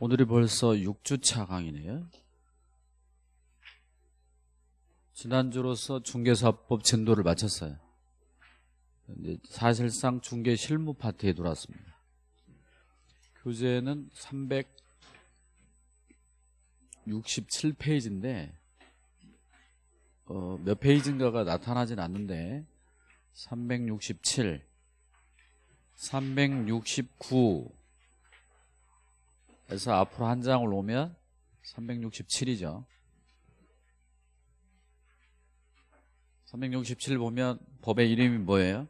오늘이 벌써 6주차 강의네요. 지난주로서 중개사법 진도를 마쳤어요. 이제 사실상 중개 실무 파트에 들어왔습니다. 교재는 367페이지인데 어, 몇 페이지인가가 나타나진 않는데 367, 369 에서 앞으로 한 장을 오면 367이죠. 367 보면 법의 이름이 뭐예요?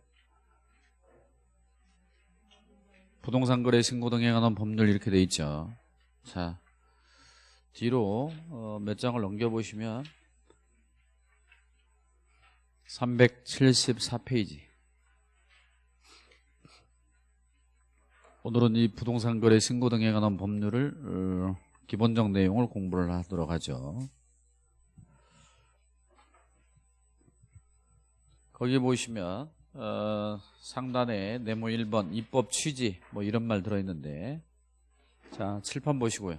부동산 거래 신고 등에 관한 법률 이렇게 돼 있죠. 자, 뒤로 어, 몇 장을 넘겨보시면 374페이지 오늘은 이 부동산 거래 신고 등에 관한 법률을 어, 기본적 내용을 공부를 하도록 하죠. 거기 보시면 어, 상단에 네모 1번 입법 취지 뭐 이런 말 들어있는데 자 칠판 보시고요.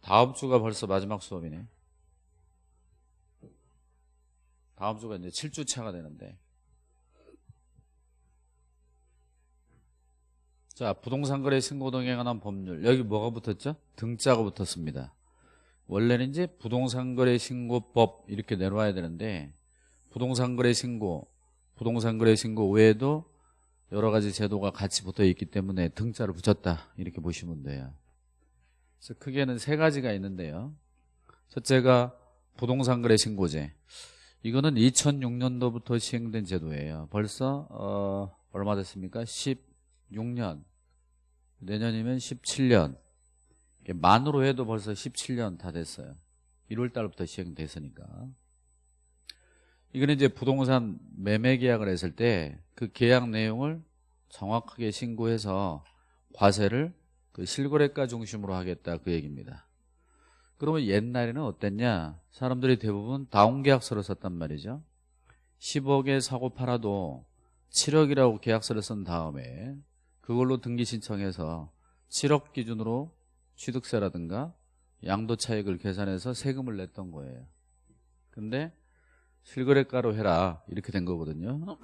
다음 주가 벌써 마지막 수업이네. 다음 주가 이제 7주 차가 되는데. 자, 부동산 거래 신고 등에 관한 법률. 여기 뭐가 붙었죠? 등자가 붙었습니다. 원래는 이제 부동산 거래 신고법 이렇게 내려와야 되는데 부동산 거래 신고, 부동산 거래 신고 외에도 여러 가지 제도가 같이 붙어 있기 때문에 등자를 붙였다. 이렇게 보시면 돼요. 그래서 크게는 세 가지가 있는데요. 첫째가 부동산 거래 신고제. 이거는 2006년도부터 시행된 제도예요. 벌써 어, 얼마 됐습니까? 16년. 내년이면 17년. 만으로 해도 벌써 17년 다 됐어요. 1월 달부터 시행됐으니까. 이거는 이제 부동산 매매 계약을 했을 때 그 계약 내용을 정확하게 신고해서 과세를 그 실거래가 중심으로 하겠다 그 얘기입니다. 그러면 옛날에는 어땠냐? 사람들이 대부분 다운 계약서를 썼단 말이죠. 10억에 사고 팔아도 7억이라고 계약서를 쓴 다음에 그걸로 등기 신청해서 7억 기준으로 취득세라든가 양도 차익을 계산해서 세금을 냈던 거예요. 근데 실거래가로 해라 이렇게 된 거거든요.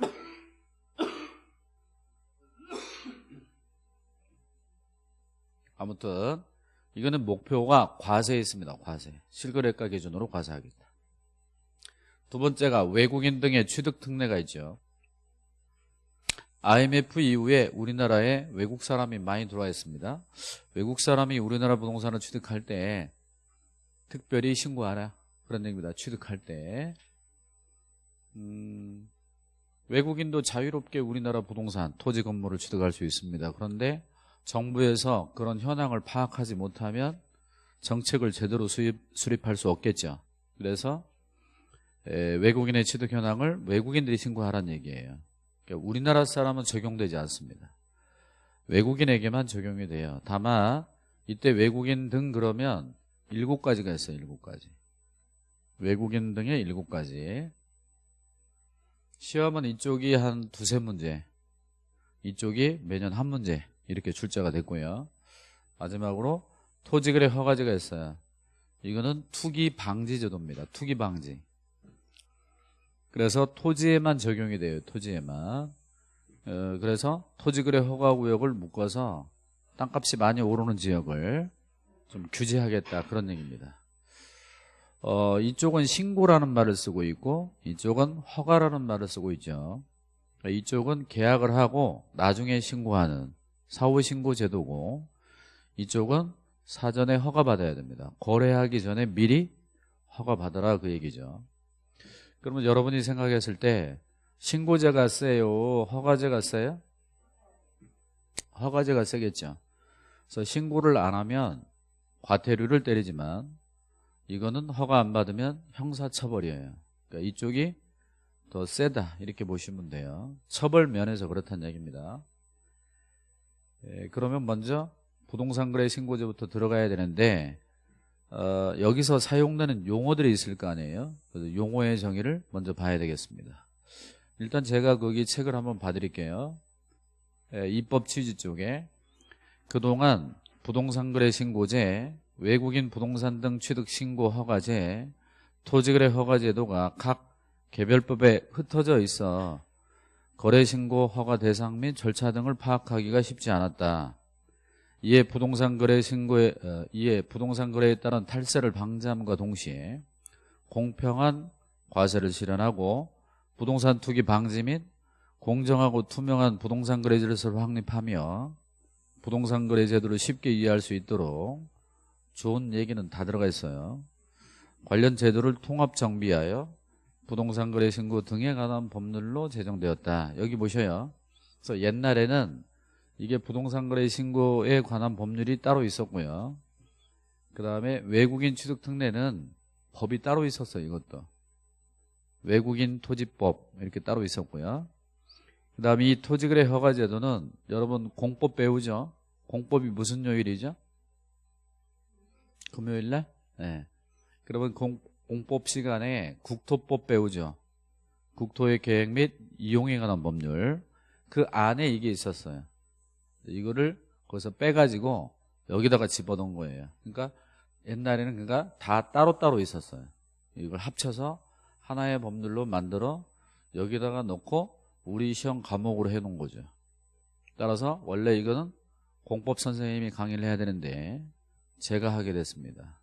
아무튼 이거는 목표가 과세에 있습니다. 과세. 실거래가 기준으로 과세하겠다. 두 번째가 외국인 등의 취득 특례가 있죠. IMF 이후에 우리나라에 외국 사람이 많이 들어와 있습니다. 외국 사람이 우리나라 부동산을 취득할 때 특별히 신고하라. 그런 얘기입니다. 취득할 때. 음, 외국인도 자유롭게 우리나라 부동산, 토지 건물을 취득할 수 있습니다. 그런데 정부에서 그런 현황을 파악하지 못하면 정책을 제대로 수입, 수립할 수 없겠죠. 그래서 에, 외국인의 취득 현황을 외국인들이 신고하라는 얘기예요. 그러니까 우리나라 사람은 적용되지 않습니다. 외국인에게만 적용이 돼요. 다만 이때 외국인 등 그러면 일곱 가지가 있어요. 일곱 가지. 외국인 등의 일곱 가지. 시험은 이쪽이 한 두세 문제, 이쪽이 매년 한 문제 이렇게 출제가 됐고요. 마지막으로 토지거래 허가제가 있어요. 이거는 투기 방지 제도입니다. 투기 방지. 그래서 토지에만 적용이 돼요. 토지에만. 어, 그래서 토지거래 허가구역을 묶어서 땅값이 많이 오르는 지역을 좀 규제하겠다 그런 얘기입니다. 어, 이쪽은 신고라는 말을 쓰고 있고 이쪽은 허가라는 말을 쓰고 있죠. 이쪽은 계약을 하고 나중에 신고하는 사후 신고 제도고 이쪽은 사전에 허가 받아야 됩니다. 거래하기 전에 미리 허가 받아라 그 얘기죠. 그러면 여러분이 생각했을 때 신고제가 세요? 허가제가 세요? 허가제가 세겠죠. 그래서 신고를 안 하면 과태료를 때리지만 이거는 허가 안 받으면 형사처벌이에요. 그러니까 이쪽이 더 세다 이렇게 보시면 돼요. 처벌 면에서 그렇다는 얘기입니다. 예, 그러면 먼저 부동산 거래 신고제부터 들어가야 되는데 어, 여기서 사용되는 용어들이 있을 거 아니에요. 그래서 용어의 정의를 먼저 봐야 되겠습니다. 일단 제가 거기 책을 한번 봐드릴게요. 예, 입법 취지 쪽에 그동안 부동산 거래 신고제, 외국인 부동산 등 취득 신고 허가제, 토지거래 허가 제도가 각 개별법에 흩어져 있어 거래 신고 허가 대상 및 절차 등을 파악하기가 쉽지 않았다. 이에 부동산 거래 신고에 어, 이에 부동산 거래에 따른 탈세를 방지함과 동시에 공평한 과세를 실현하고 부동산 투기 방지 및 공정하고 투명한 부동산 거래 질서를 확립하며 부동산 거래 제도를 쉽게 이해할 수 있도록 좋은 얘기는 다 들어가 있어요. 관련 제도를 통합 정비하여 부동산 거래 신고 등에 관한 법률로 제정되었다. 여기 보셔요. 그래서 옛날에는 이게 부동산 거래 신고에 관한 법률이 따로 있었고요. 그 다음에 외국인 취득 특례는 법이 따로 있었어요. 이것도. 외국인 토지법 이렇게 따로 있었고요. 그 다음에 이 토지거래 허가 제도는 여러분 공법 배우죠? 공법이 무슨 요일이죠? 금요일날? 네. 그러면 공, 공법 시간에 국토법 배우죠? 국토의 계획 및 이용에 관한 법률 그 안에 이게 있었어요. 이거를 거기서 빼가지고 여기다가 집어넣은 거예요. 그러니까 옛날에는 그러니까 다 따로따로 있었어요. 이걸 합쳐서 하나의 법률로 만들어 여기다가 넣고 우리 시험 과목으로 해놓은 거죠. 따라서 원래 이거는 공법 선생님이 강의를 해야 되는데 제가 하게 됐습니다.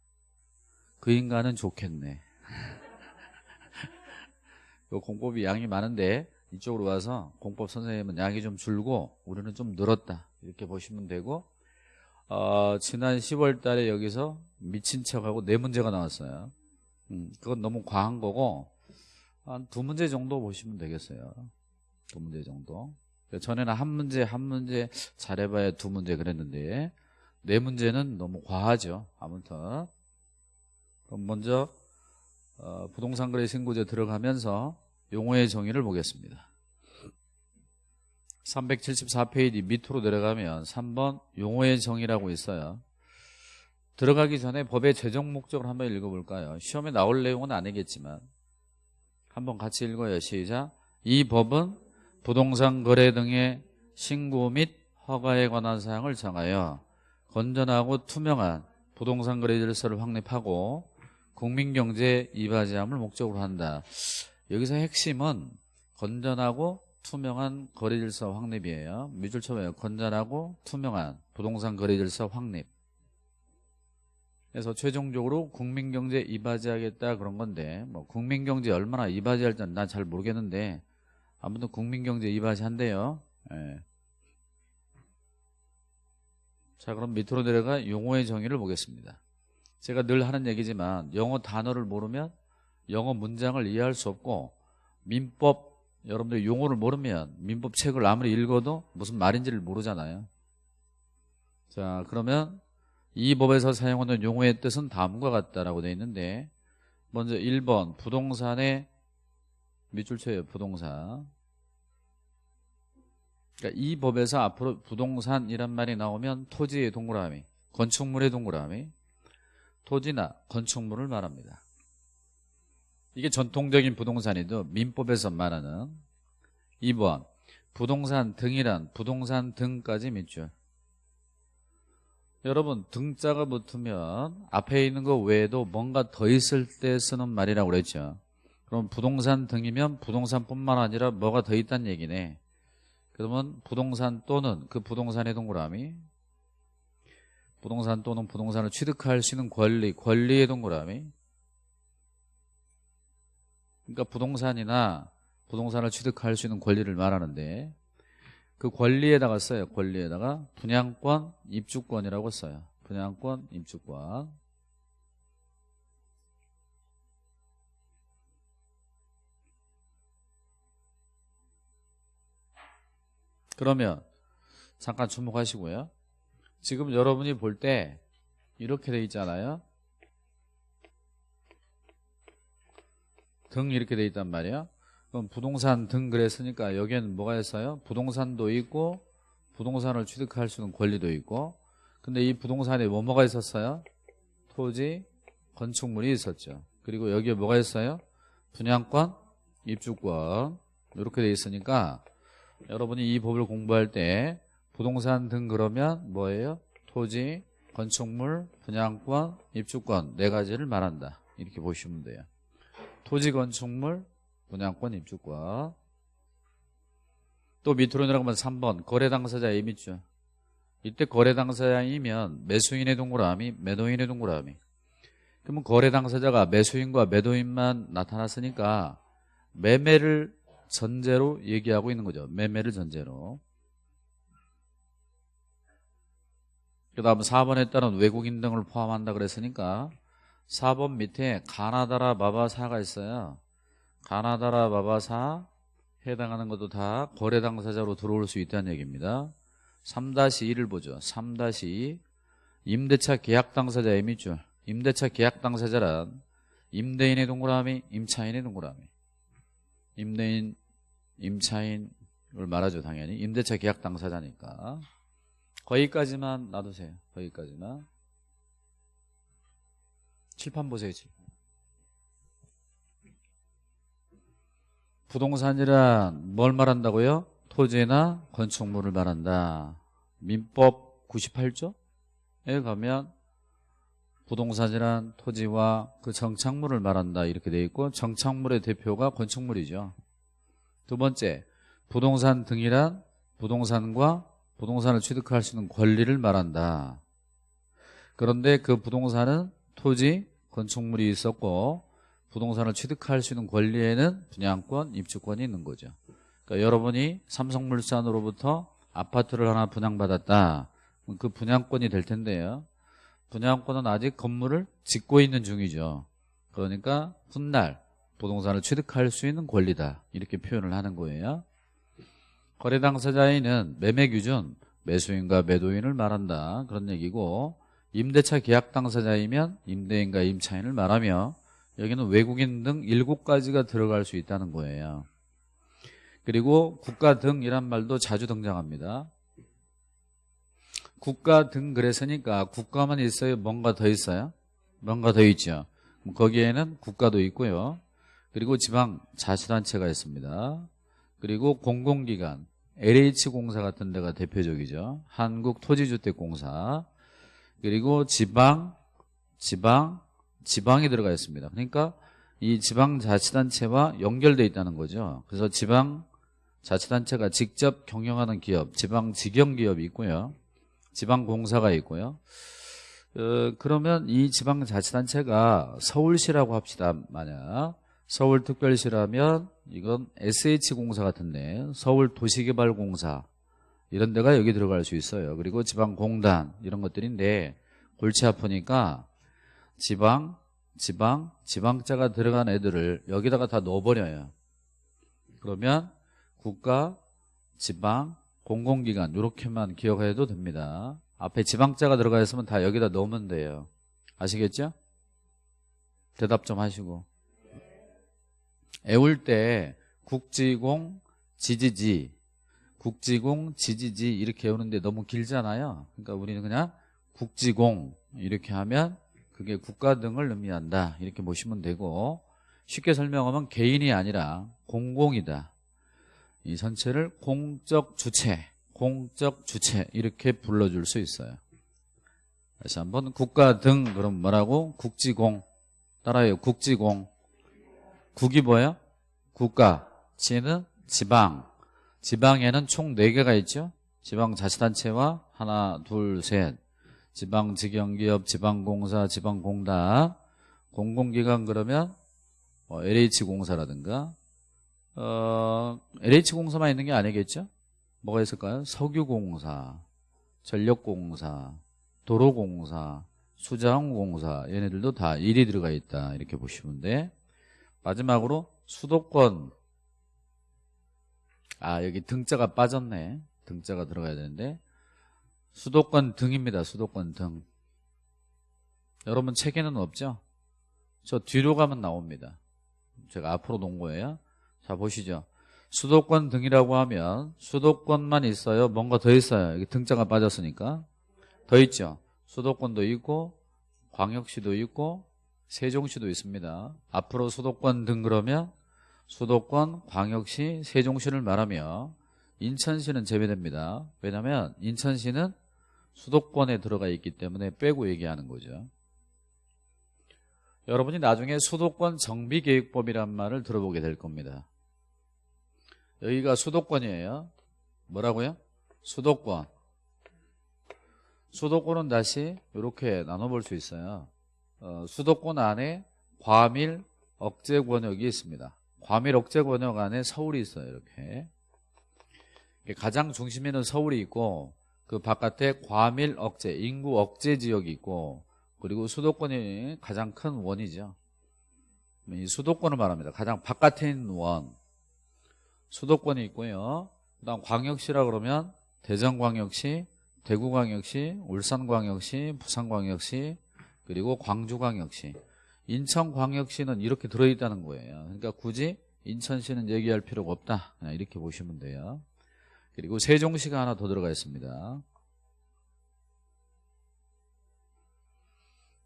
그 인간은 좋겠네. 요 공법이 양이 많은데 이쪽으로 와서 공법 선생님은 양이 좀 줄고 우리는 좀 늘었다 이렇게 보시면 되고 어, 지난 10월 달에 여기서 미친 척하고 네 문제가 나왔어요. 음, 그건 너무 과한 거고 한 두 문제 정도 보시면 되겠어요. 두 문제 정도. 전에는 한 문제 한 문제 잘해봐야 두 문제 그랬는데 네 문제는 너무 과하죠. 아무튼 그럼 먼저 어, 부동산 거래 신고제 들어가면서 용어의 정의를 보겠습니다. 374페이지 밑으로 내려가면 3번 용어의 정의라고 있어요. 들어가기 전에 법의 최종 목적을 한번 읽어볼까요? 시험에 나올 내용은 아니겠지만 한번 같이 읽어요. 시작. 이 법은 부동산 거래 등의 신고 및 허가에 관한 사항을 정하여 건전하고 투명한 부동산 거래 질서를 확립하고 국민경제 이바지함을 목적으로 한다. 여기서 핵심은 건전하고 투명한 거래 질서 확립이에요. 쳐봐요. 건전하고 투명한 부동산 거래 질서 확립. 그래서 최종적으로 국민경제 이바지하겠다 그런 건데 뭐 국민경제 얼마나 이바지할지는 난 잘 모르겠는데 아무튼 국민경제 이바지 한대요. 예. 자 그럼 밑으로 내려가 용어의 정의를 보겠습니다. 제가 늘 하는 얘기지만 영어 단어를 모르면 영어 문장을 이해할 수 없고 민법 여러분들 용어를 모르면 민법 책을 아무리 읽어도 무슨 말인지를 모르잖아요. 자 그러면 이 법에서 사용하는 용어의 뜻은 다음과 같다라고 되어 있는데 먼저 1번 부동산의 밑줄 쳐요 부동산 그러니까 이 법에서 앞으로 부동산이란 말이 나오면 토지의 동그라미 건축물의 동그라미 토지나 건축물을 말합니다. 이게 전통적인 부동산이도 민법에서 말하는 2번 부동산 등이란 부동산 등까지 밑줄 여러분 등자가 붙으면 앞에 있는 거 외에도 뭔가 더 있을 때 쓰는 말이라고 그랬죠. 그럼 부동산 등이면 부동산뿐만 아니라 뭐가 더 있다는 얘기네. 그러면 부동산 또는 그 부동산의 동그라미 부동산 또는 부동산을 취득할 수 있는 권리 권리의 동그라미 그러니까 부동산이나 부동산을 취득할 수 있는 권리를 말하는데 그 권리에다가 써요. 권리에다가 분양권, 입주권이라고 써요. 분양권, 입주권. 그러면 잠깐 주목하시고요. 지금 여러분이 볼 때 이렇게 돼 있잖아요. 등 이렇게 돼 있단 말이에요. 그럼 부동산 등 그랬으니까 여기에는 뭐가 있어요? 부동산도 있고 부동산을 취득할 수 있는 권리도 있고 근데 이 부동산에 뭐뭐가 있었어요? 토지, 건축물이 있었죠. 그리고 여기에 뭐가 있어요? 분양권, 입주권 이렇게 돼 있으니까 여러분이 이 법을 공부할 때 부동산 등 그러면 뭐예요? 토지, 건축물, 분양권, 입주권 네 가지를 말한다. 이렇게 보시면 돼요. 토지, 건축물, 분양권, 입주권. 또 밑으로 내려가면 3번 거래 당사자 A 밑줄. 이때 거래 당사자이면 매수인의 동그라미, 매도인의 동그라미. 그러면 거래 당사자가 매수인과 매도인만 나타났으니까 매매를 전제로 얘기하고 있는 거죠. 매매를 전제로. 그 다음 4번에 따른 외국인 등을 포함한다 그랬으니까 4번 밑에 가나다라 마바사가 있어요. 가나다라 마바사 해당하는 것도 다 거래 당사자로 들어올 수 있다는 얘기입니다. 3-2를 보죠. 3-2 임대차 계약 당사자의 밑줄 임대차 계약 당사자란 임대인의 동그라미, 임차인의 동그라미 임대인, 임차인을 말하죠 당연히 임대차 계약 당사자니까 거기까지만 놔두세요. 거기까지만 칠판 보세요. 칠판. 부동산이란 뭘 말한다고요? 토지나 건축물을 말한다. 민법 98조에 가면 부동산이란 토지와 그 정착물을 말한다 이렇게 돼 있고 정착물의 대표가 건축물이죠. 두 번째, 부동산 등이란 부동산과 부동산을 취득할 수 있는 권리를 말한다. 그런데 그 부동산은 토지, 건축물이 있었고 부동산을 취득할 수 있는 권리에는 분양권, 입주권이 있는 거죠. 그러니까 여러분이 삼성물산으로부터 아파트를 하나 분양받았다. 그 분양권이 될 텐데요. 분양권은 아직 건물을 짓고 있는 중이죠. 그러니까 훗날 부동산을 취득할 수 있는 권리다. 이렇게 표현을 하는 거예요. 거래 당사자인은 매매 기준 매수인과 매도인을 말한다. 그런 얘기고 임대차 계약 당사자이면 임대인과 임차인을 말하며 여기는 외국인 등 일곱 가지가 들어갈 수 있다는 거예요. 그리고 국가 등이란 말도 자주 등장합니다. 국가 등 그랬으니까 국가만 있어요? 뭔가 더 있어요? 뭔가 더 있죠. 거기에는 국가도 있고요. 그리고 지방 자치단체가 있습니다. 그리고 공공기관, LH공사 같은 데가 대표적이죠. 한국토지주택공사. 그리고 지방, 지방, 지방이 들어가 있습니다. 그러니까 이 지방자치단체와 연결돼 있다는 거죠. 그래서 지방자치단체가 직접 경영하는 기업, 지방직영기업이 있고요. 지방공사가 있고요. 어, 그러면 이 지방자치단체가 서울시라고 합시다. 만약 서울특별시라면 이건 SH공사 같은데 서울도시개발공사 이런 데가 여기 들어갈 수 있어요. 그리고 지방공단 이런 것들인데 골치 아프니까 지방, 지방, 지방자가 들어간 애들을 여기다가 다 넣어버려요. 그러면 국가, 지방, 공공기관 이렇게만 기억해도 됩니다. 앞에 지방자가 들어가 있으면 다 여기다 넣으면 돼요. 아시겠죠? 대답 좀 하시고. 애울 때 국지공, 지지지, 국지공, 지지지 이렇게 외우는데 너무 길잖아요. 그러니까 우리는 그냥 국지공 이렇게 하면 그게 국가 등을 의미한다. 이렇게 보시면 되고 쉽게 설명하면 개인이 아니라 공공이다. 이 전체를 공적 주체, 공적 주체 이렇게 불러줄 수 있어요. 다시 한번 국가 등 그럼 뭐라고? 국지공 따라해요. 국지공 국이 뭐예요? 국가 지는 지방 지방에는 총 4개가 있죠. 지방자치단체와 하나, 둘, 셋 지방직영기업, 지방공사, 지방공단 공공기관 그러면 뭐 LH공사라든가 어, LH공사만 있는 게 아니겠죠? 뭐가 있을까요? 석유공사, 전력공사, 도로공사, 수자원공사 얘네들도 다 일이 들어가 있다 이렇게 보시면 돼 마지막으로 수도권. 아 여기 등자가 빠졌네. 등자가 들어가야 되는데. 수도권 등입니다. 수도권 등. 여러분 책에는 없죠? 저 뒤로 가면 나옵니다. 제가 앞으로 놓은 거예요. 자 보시죠. 수도권 등이라고 하면 수도권만 있어요? 뭔가 더 있어요? 여기 등자가 빠졌으니까. 더 있죠? 수도권도 있고 광역시도 있고 세종시도 있습니다 앞으로 수도권 등 그러면 수도권, 광역시, 세종시를 말하며 인천시는 제외됩니다. 왜냐하면 인천시는 수도권에 들어가 있기 때문에 빼고 얘기하는 거죠. 여러분이 나중에 수도권 정비계획법이란 말을 들어보게 될 겁니다. 여기가 수도권이에요. 뭐라고요? 수도권. 수도권은 다시 이렇게 나눠볼 수 있어요. 어, 수도권 안에 과밀 억제 권역이 있습니다. 과밀 억제 권역 안에 서울이 있어요. 이렇게 가장 중심에는 서울이 있고 그 바깥에 과밀 억제, 인구 억제 지역이 있고 그리고 수도권이 가장 큰 원이죠. 이 수도권을 말합니다. 가장 바깥에 있는 원. 수도권이 있고요. 그 다음 광역시라 그러면 대전광역시, 대구광역시, 울산광역시, 부산광역시, 그리고 광주광역시. 인천광역시는 이렇게 들어있다는 거예요. 그러니까 굳이 인천시는 얘기할 필요가 없다. 그냥 이렇게 보시면 돼요. 그리고 세종시가 하나 더 들어가 있습니다.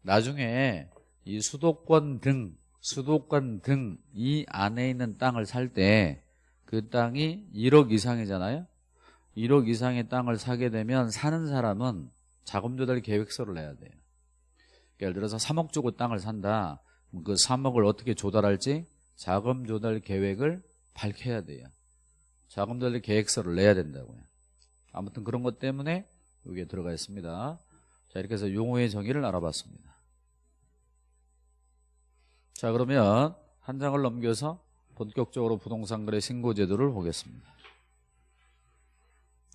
나중에 이 수도권 등 수도권 등 이 안에 있는 땅을 살 때 그 땅이 1억 이상이잖아요 1억 이상의 땅을 사게 되면 사는 사람은 자금 조달 계획서를 내야 돼요 예를 들어서 3억 주고 땅을 산다. 그 3억을 어떻게 조달할지 자금 조달 계획을 밝혀야 돼요. 자금 조달 계획서를 내야 된다고요. 아무튼 그런 것 때문에 여기에 들어가 있습니다. 자 이렇게 해서 용어의 정의를 알아봤습니다. 자 그러면 한 장을 넘겨서 본격적으로 부동산 거래 신고 제도를 보겠습니다.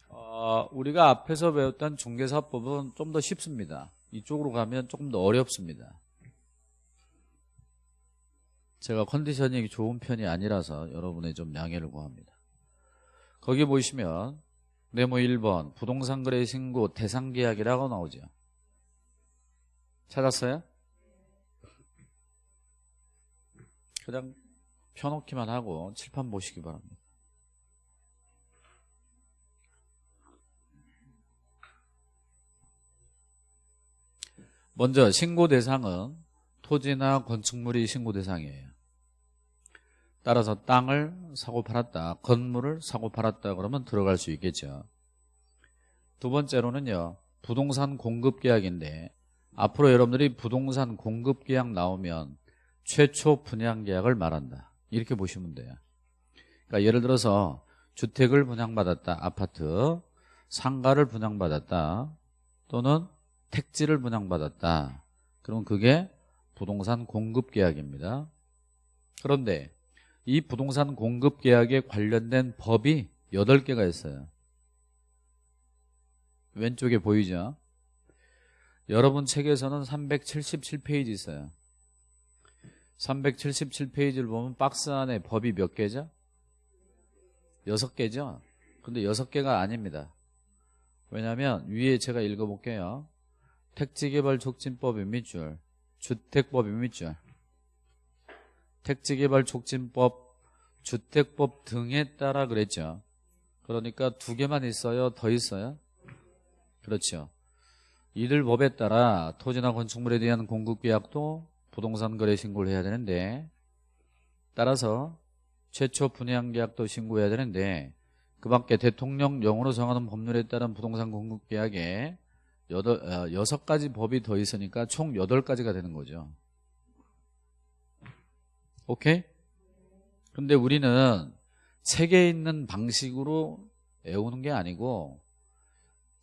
어, 우리가 앞에서 배웠던 중개사법은 좀 더 쉽습니다. 이쪽으로 가면 조금 더 어렵습니다. 제가 컨디션이 좋은 편이 아니라서 여러분의 좀 양해를 구합니다. 거기 보시면 네모 1번 부동산 거래 신고 대상 계약이라고 나오죠. 찾았어요? 그냥 펴놓기만 하고 칠판 보시기 바랍니다. 먼저 신고 대상은 토지나 건축물이 신고 대상이에요. 따라서 땅을 사고 팔았다, 건물을 사고 팔았다 그러면 들어갈 수 있겠죠. 두 번째로는요. 부동산 공급 계약인데 앞으로 여러분들이 부동산 공급 계약 나오면 최초 분양 계약을 말한다. 이렇게 보시면 돼요. 그러니까 예를 들어서 주택을 분양받았다. 아파트, 상가를 분양받았다. 또는 택지를 분양받았다. 그럼 그게 부동산 공급 계약입니다. 그런데 이 부동산 공급 계약에 관련된 법이 8개가 있어요. 왼쪽에 보이죠? 여러분 책에서는 377페이지 있어요. 377페이지를 보면 박스 안에 법이 몇 개죠? 6개죠? 근데 6개가 아닙니다. 왜냐하면 위에 제가 읽어볼게요. 택지개발 촉진법이 밑줄, 주택법이 밑줄, 택지개발 촉진법, 주택법 등에 따라 그랬죠. 그러니까 두 개만 있어요? 더 있어요? 그렇죠. 이들 법에 따라 토지나 건축물에 대한 공급계약도 부동산 거래 신고를 해야 되는데 따라서 최초 분양 계약도 신고해야 되는데 그 밖에 대통령령으로 정하는 법률에 따른 부동산 공급 계약에 어, 여섯 가지 법이 더 있으니까 총 여덟 가지가 되는 거죠. 오케이? 근데 우리는 책에 있는 방식으로 외우는 게 아니고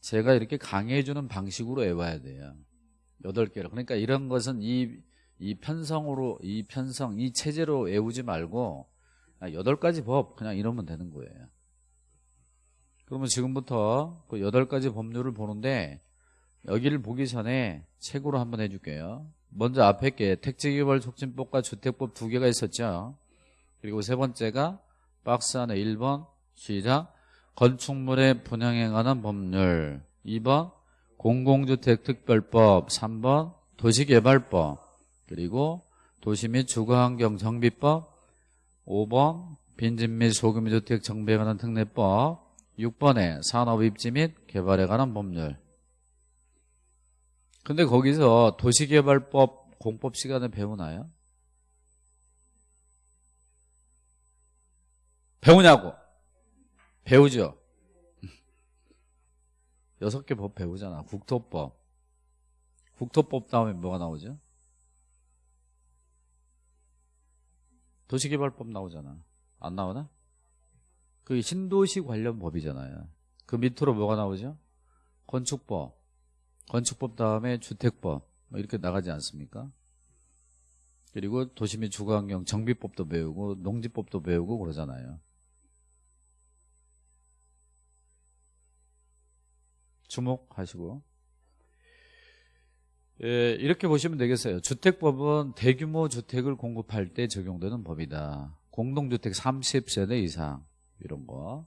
제가 이렇게 강의해 주는 방식으로 외워야 돼요. 여덟 개를. 그러니까 이런 것은 이, 이 편성으로, 이 편성, 이 체제로 외우지 말고 여덟 가지 법 그냥 이러면 되는 거예요. 그러면 지금부터 그 여덟 가지 법률을 보는데 여기를 보기 전에 책으로 한번 해줄게요. 먼저 앞에 게 택지개발 촉진법과 주택법 두 개가 있었죠. 그리고 세 번째가 박스 안에 1번 시작 건축물의 분양에 관한 법률. 2번 공공주택 특별법. 3번 도시개발법. 그리고 도시 및 주거환경 정비법. 5번 빈집 및 소규모 주택 정비에 관한 특례법. 6번에 산업 입지 및 개발에 관한 법률 근데 거기서 도시개발법 공법 시간에 배우나요? 배우냐고? 배우죠. 여섯 개 법 배우잖아. 국토법. 국토법 다음에 뭐가 나오죠? 도시개발법 나오잖아. 안 나오나? 그 신도시 관련 법이잖아요. 그 밑으로 뭐가 나오죠? 건축법 건축법 다음에 주택법 뭐 이렇게 나가지 않습니까? 그리고 도시 및 주거환경 정비법도 배우고 농지법도 배우고 그러잖아요. 주목하시고. 예, 이렇게 보시면 되겠어요. 주택법은 대규모 주택을 공급할 때 적용되는 법이다. 공동주택 30세대 이상 이런 거.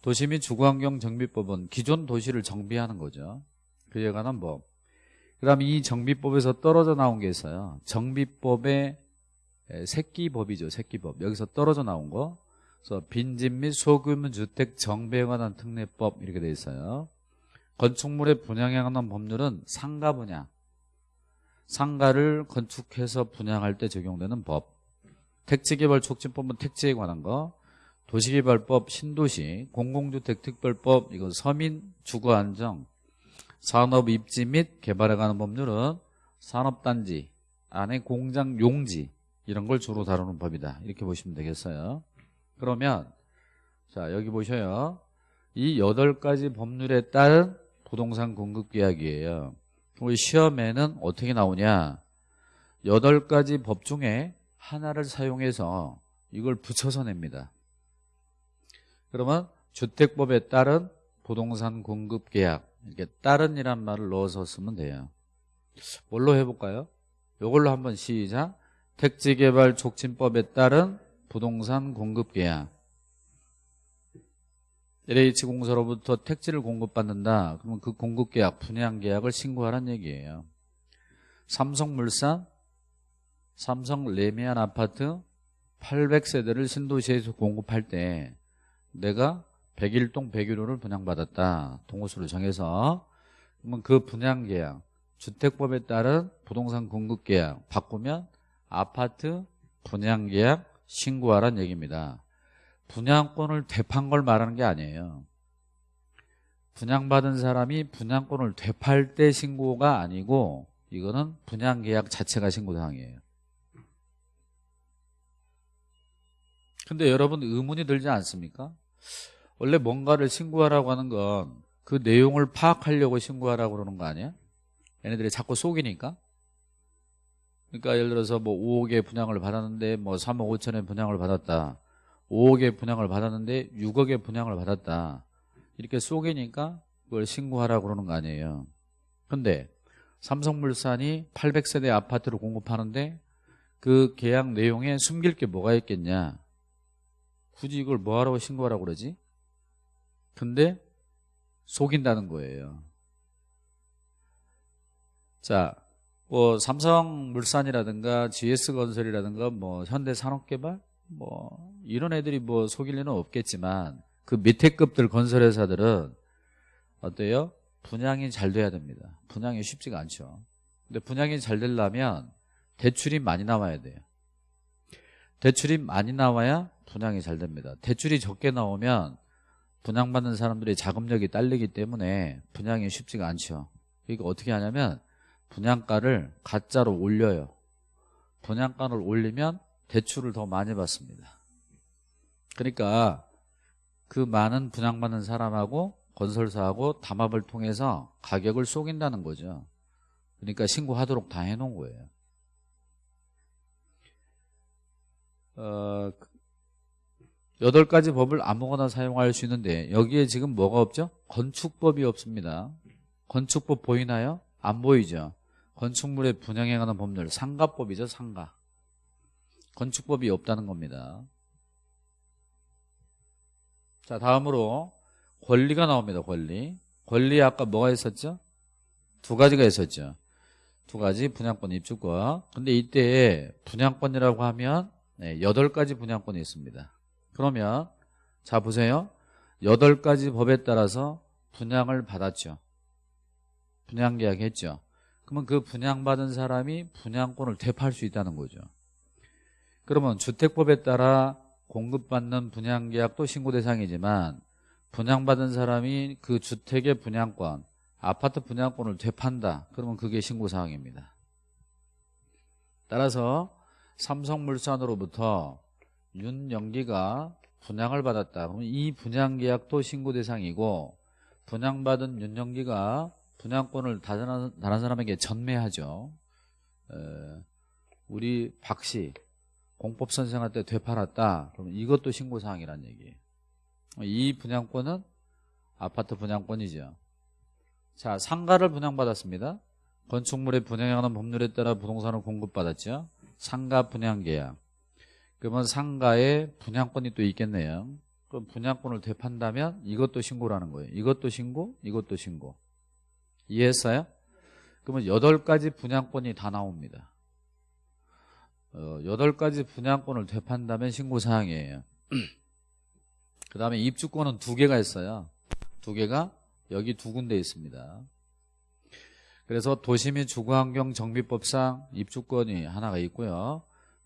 도시 및 주거환경 정비법은 기존 도시를 정비하는 거죠 그에 관한 법. 그 다음 이 정비법에서 떨어져 나온 게 있어요. 정비법의 새끼법이죠 새끼법. 여기서 떨어져 나온 거. 그래서 빈집 및 소규모 주택 정비에 관한 특례법 이렇게 돼 있어요. 건축물의 분양에 관한 법률은 상가 분양. 상가를 건축해서 분양할 때 적용되는 법. 택지개발 촉진법은 택지에 관한 거. 도시개발법 신도시 공공주택 특별법 이거 서민 주거안정 산업 입지 및 개발에 관한 법률은 산업단지 안에 공장 용지 이런 걸 주로 다루는 법이다. 이렇게 보시면 되겠어요. 그러면 자 여기 보셔요. 이 여덟 가지 법률에 따른 부동산 공급 계약이에요. 우리 시험에는 어떻게 나오냐? 여덟 가지 법 중에 하나를 사용해서 이걸 붙여서 냅니다. 그러면 주택법에 따른 부동산 공급 계약 이렇게 따른이란 말을 넣어서 쓰면 돼요. 뭘로 해볼까요? 이걸로 한번 시작. 택지개발 촉진법에 따른 부동산 공급 계약. LH공사로부터 택지를 공급받는다. 그러면 그 공급계약 분양계약을 신고하라는 얘기예요. 삼성물산 삼성 레미안 아파트 800세대를 신도시에서 공급할 때 내가 101동 101호를 분양받았다. 동호수를 정해서. 그러면 그 분양계약 주택법에 따른 부동산 공급계약 바꾸면 아파트 분양계약 신고하라는 얘기입니다. 분양권을 되판 걸 말하는 게 아니에요. 분양받은 사람이 분양권을 되팔 때 신고가 아니고 이거는 분양계약 자체가 신고사항이에요. 근데 여러분 의문이 들지 않습니까? 원래 뭔가를 신고하라고 하는 건 그 내용을 파악하려고 신고하라고 그러는 거 아니야? 얘네들이 자꾸 속이니까? 그러니까 예를 들어서 뭐 5억의 분양을 받았는데 뭐 3억 5천의 분양을 받았다. 5억의 분양을 받았는데 6억의 분양을 받았다. 이렇게 속이니까 그걸 신고하라고 그러는 거 아니에요. 근데 삼성물산이 800세대 아파트를 공급하는데 그 계약 내용에 숨길 게 뭐가 있겠냐? 굳이 이걸 뭐하라고 신고하라고 그러지? 근데 속인다는 거예요. 자, 뭐 삼성물산이라든가 GS건설이라든가 뭐 현대산업개발? 뭐 이런 애들이 뭐 속일 리는 없겠지만 그 밑에 급들 건설회사들은 어때요? 분양이 잘 돼야 됩니다. 분양이 쉽지가 않죠. 근데 분양이 잘 되려면 대출이 많이 나와야 돼요. 대출이 많이 나와야 분양이 잘 됩니다. 대출이 적게 나오면 분양받는 사람들이 자금력이 딸리기 때문에 분양이 쉽지가 않죠. 그러니까 어떻게 하냐면 분양가를 가짜로 올려요. 분양가를 올리면 대출을 더 많이 받습니다. 그러니까 그 많은 분양받는 사람하고 건설사하고 담합을 통해서 가격을 속인다는 거죠. 그러니까 신고하도록 다 해놓은 거예요. 어, 여덟 가지 법을 아무거나 사용할 수 있는데 여기에 지금 뭐가 없죠? 건축법이 없습니다. 건축법 보이나요? 안 보이죠. 건축물의 분양에 관한 법률 상가법이죠 상가. 건축법이 없다는 겁니다. 자 다음으로 권리가 나옵니다 권리. 권리 아까 뭐가 있었죠? 두 가지가 있었죠. 두 가지 분양권 입주권. 근데 이때 분양권이라고 하면 네, 8가지 분양권이 있습니다 그러면 자 보세요 여덟 가지 법에 따라서 분양을 받았죠 분양 계약 했죠 그러면 그 분양받은 사람이 분양권을 되팔 수 있다는 거죠 그러면 주택법에 따라 공급받는 분양계약도 신고 대상이지만 분양받은 사람이 그 주택의 분양권, 아파트 분양권을 되판다. 그러면 그게 신고사항입니다. 따라서 삼성물산으로부터 윤영기가 분양을 받았다. 그러면 이 분양계약도 신고 대상이고 분양받은 윤영기가 분양권을 다른, 다른 사람에게 전매하죠. 에, 우리 박씨 공법 선생한테 되팔았다. 그러면 이것도 신고사항이란 얘기예요. 이 분양권은 아파트 분양권이죠. 자, 상가를 분양받았습니다. 건축물의 관한 법률에 따라 부동산을 공급받았죠. 상가 분양계약. 그러면 상가에 분양권이 또 있겠네요. 그럼 분양권을 되판다면 이것도 신고라는 거예요. 이것도 신고, 이것도 신고. 이해했어요? 그러면 여덟 가지 분양권이 다 나옵니다. 어, 여덟 가지 분양권을 되판다면 신고사항이에요. 그 다음에 입주권은 두 개가 있어요. 두 개가 여기 두 군데 있습니다. 그래서 도시민 주거환경 정비법상 입주권이 하나가 있고요.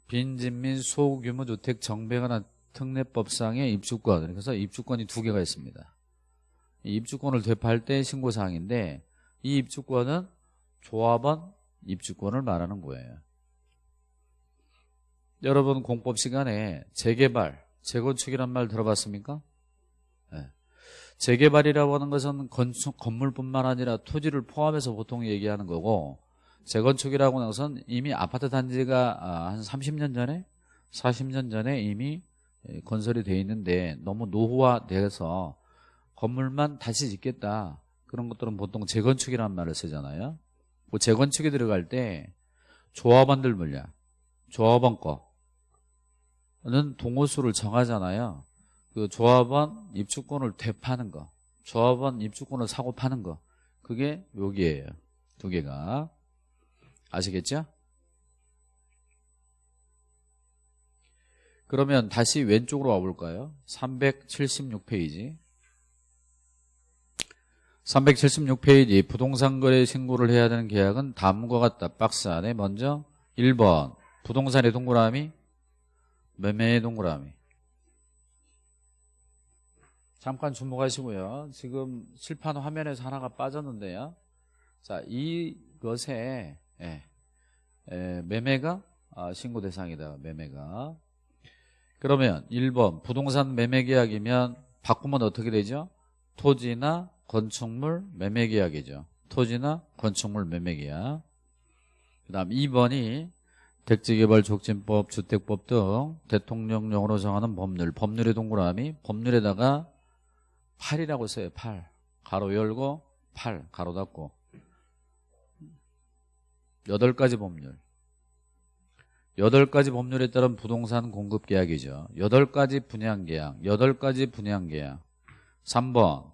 빈진민 소규모 주택 정비에 관한 특례법상의 입주권 그래서 입주권이 두 개가 있습니다. 입주권을 되팔 때 신고사항인데 이 입주권은 조합원 입주권을 말하는 거예요. 여러분 공법 시간에 재개발, 재건축이란 말 들어봤습니까? 네. 재개발이라고 하는 것은 건축, 건물뿐만 아니라 토지를 포함해서 보통 얘기하는 거고 재건축이라고 것은 이미 아파트 단지가 아, 한 30년 전에 40년 전에 이미 건설이 돼 있는데 너무 노후화돼서 건물만 다시 짓겠다. 그런 것들은 보통 재건축이라는 말을 쓰잖아요. 그 재건축에 들어갈 때 조합원들 물량 조합원 거는 동호수를 정하잖아요. 그 조합원 입주권을 되파는 거 조합원 입주권을 사고 파는 거. 그게 여기에요. 두 개가 아시겠죠? 그러면 다시 왼쪽으로 와볼까요? 376페이지 376페이지 부동산 거래 신고를 해야 되는 계약은 다음과 같다. 박스 안에 먼저 1번 부동산의 동그라미 매매의 동그라미 잠깐 주목하시고요. 지금 칠판 화면에서 하나가 빠졌는데요. 자, 이것에 예, 예, 매매가 아, 신고 대상이다. 매매가 그러면 1번 부동산 매매 계약이면 바꾸면 어떻게 되죠? 토지나 건축물 매매 계약이죠. 토지나 건축물 매매 계약. 그 다음 2번이 택지개발 촉진법, 주택법 등 대통령령으로 정하는 법률, 법률의 동그라미, 법률에다가 8이라고 써요. 8. 가로 열고 8, 가로 닫고. 8가지 법률. 8가지 법률에 따른 부동산 공급 계약이죠. 8가지 분양 계약, 8가지 분양 계약. 3번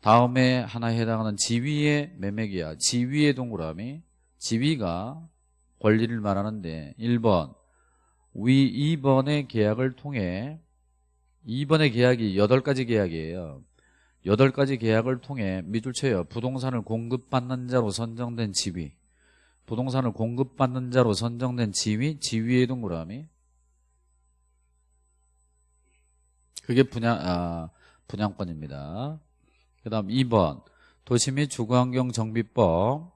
다음에 하나에 해당하는 지위의 매매 계약, 지위의 동그라미. 지위가 권리를 말하는데 1번 위 2번의 계약을 통해 2번의 계약이 8가지 계약이에요. 8가지 계약을 통해 밑줄 쳐요. 부동산을 공급받는 자로 선정된 지위. 부동산을 공급받는 자로 선정된 지위, 지위의 동그라미. 그게 분양, 아, 분양권입니다. 그 다음 2번 도시 및 주거환경 정비법에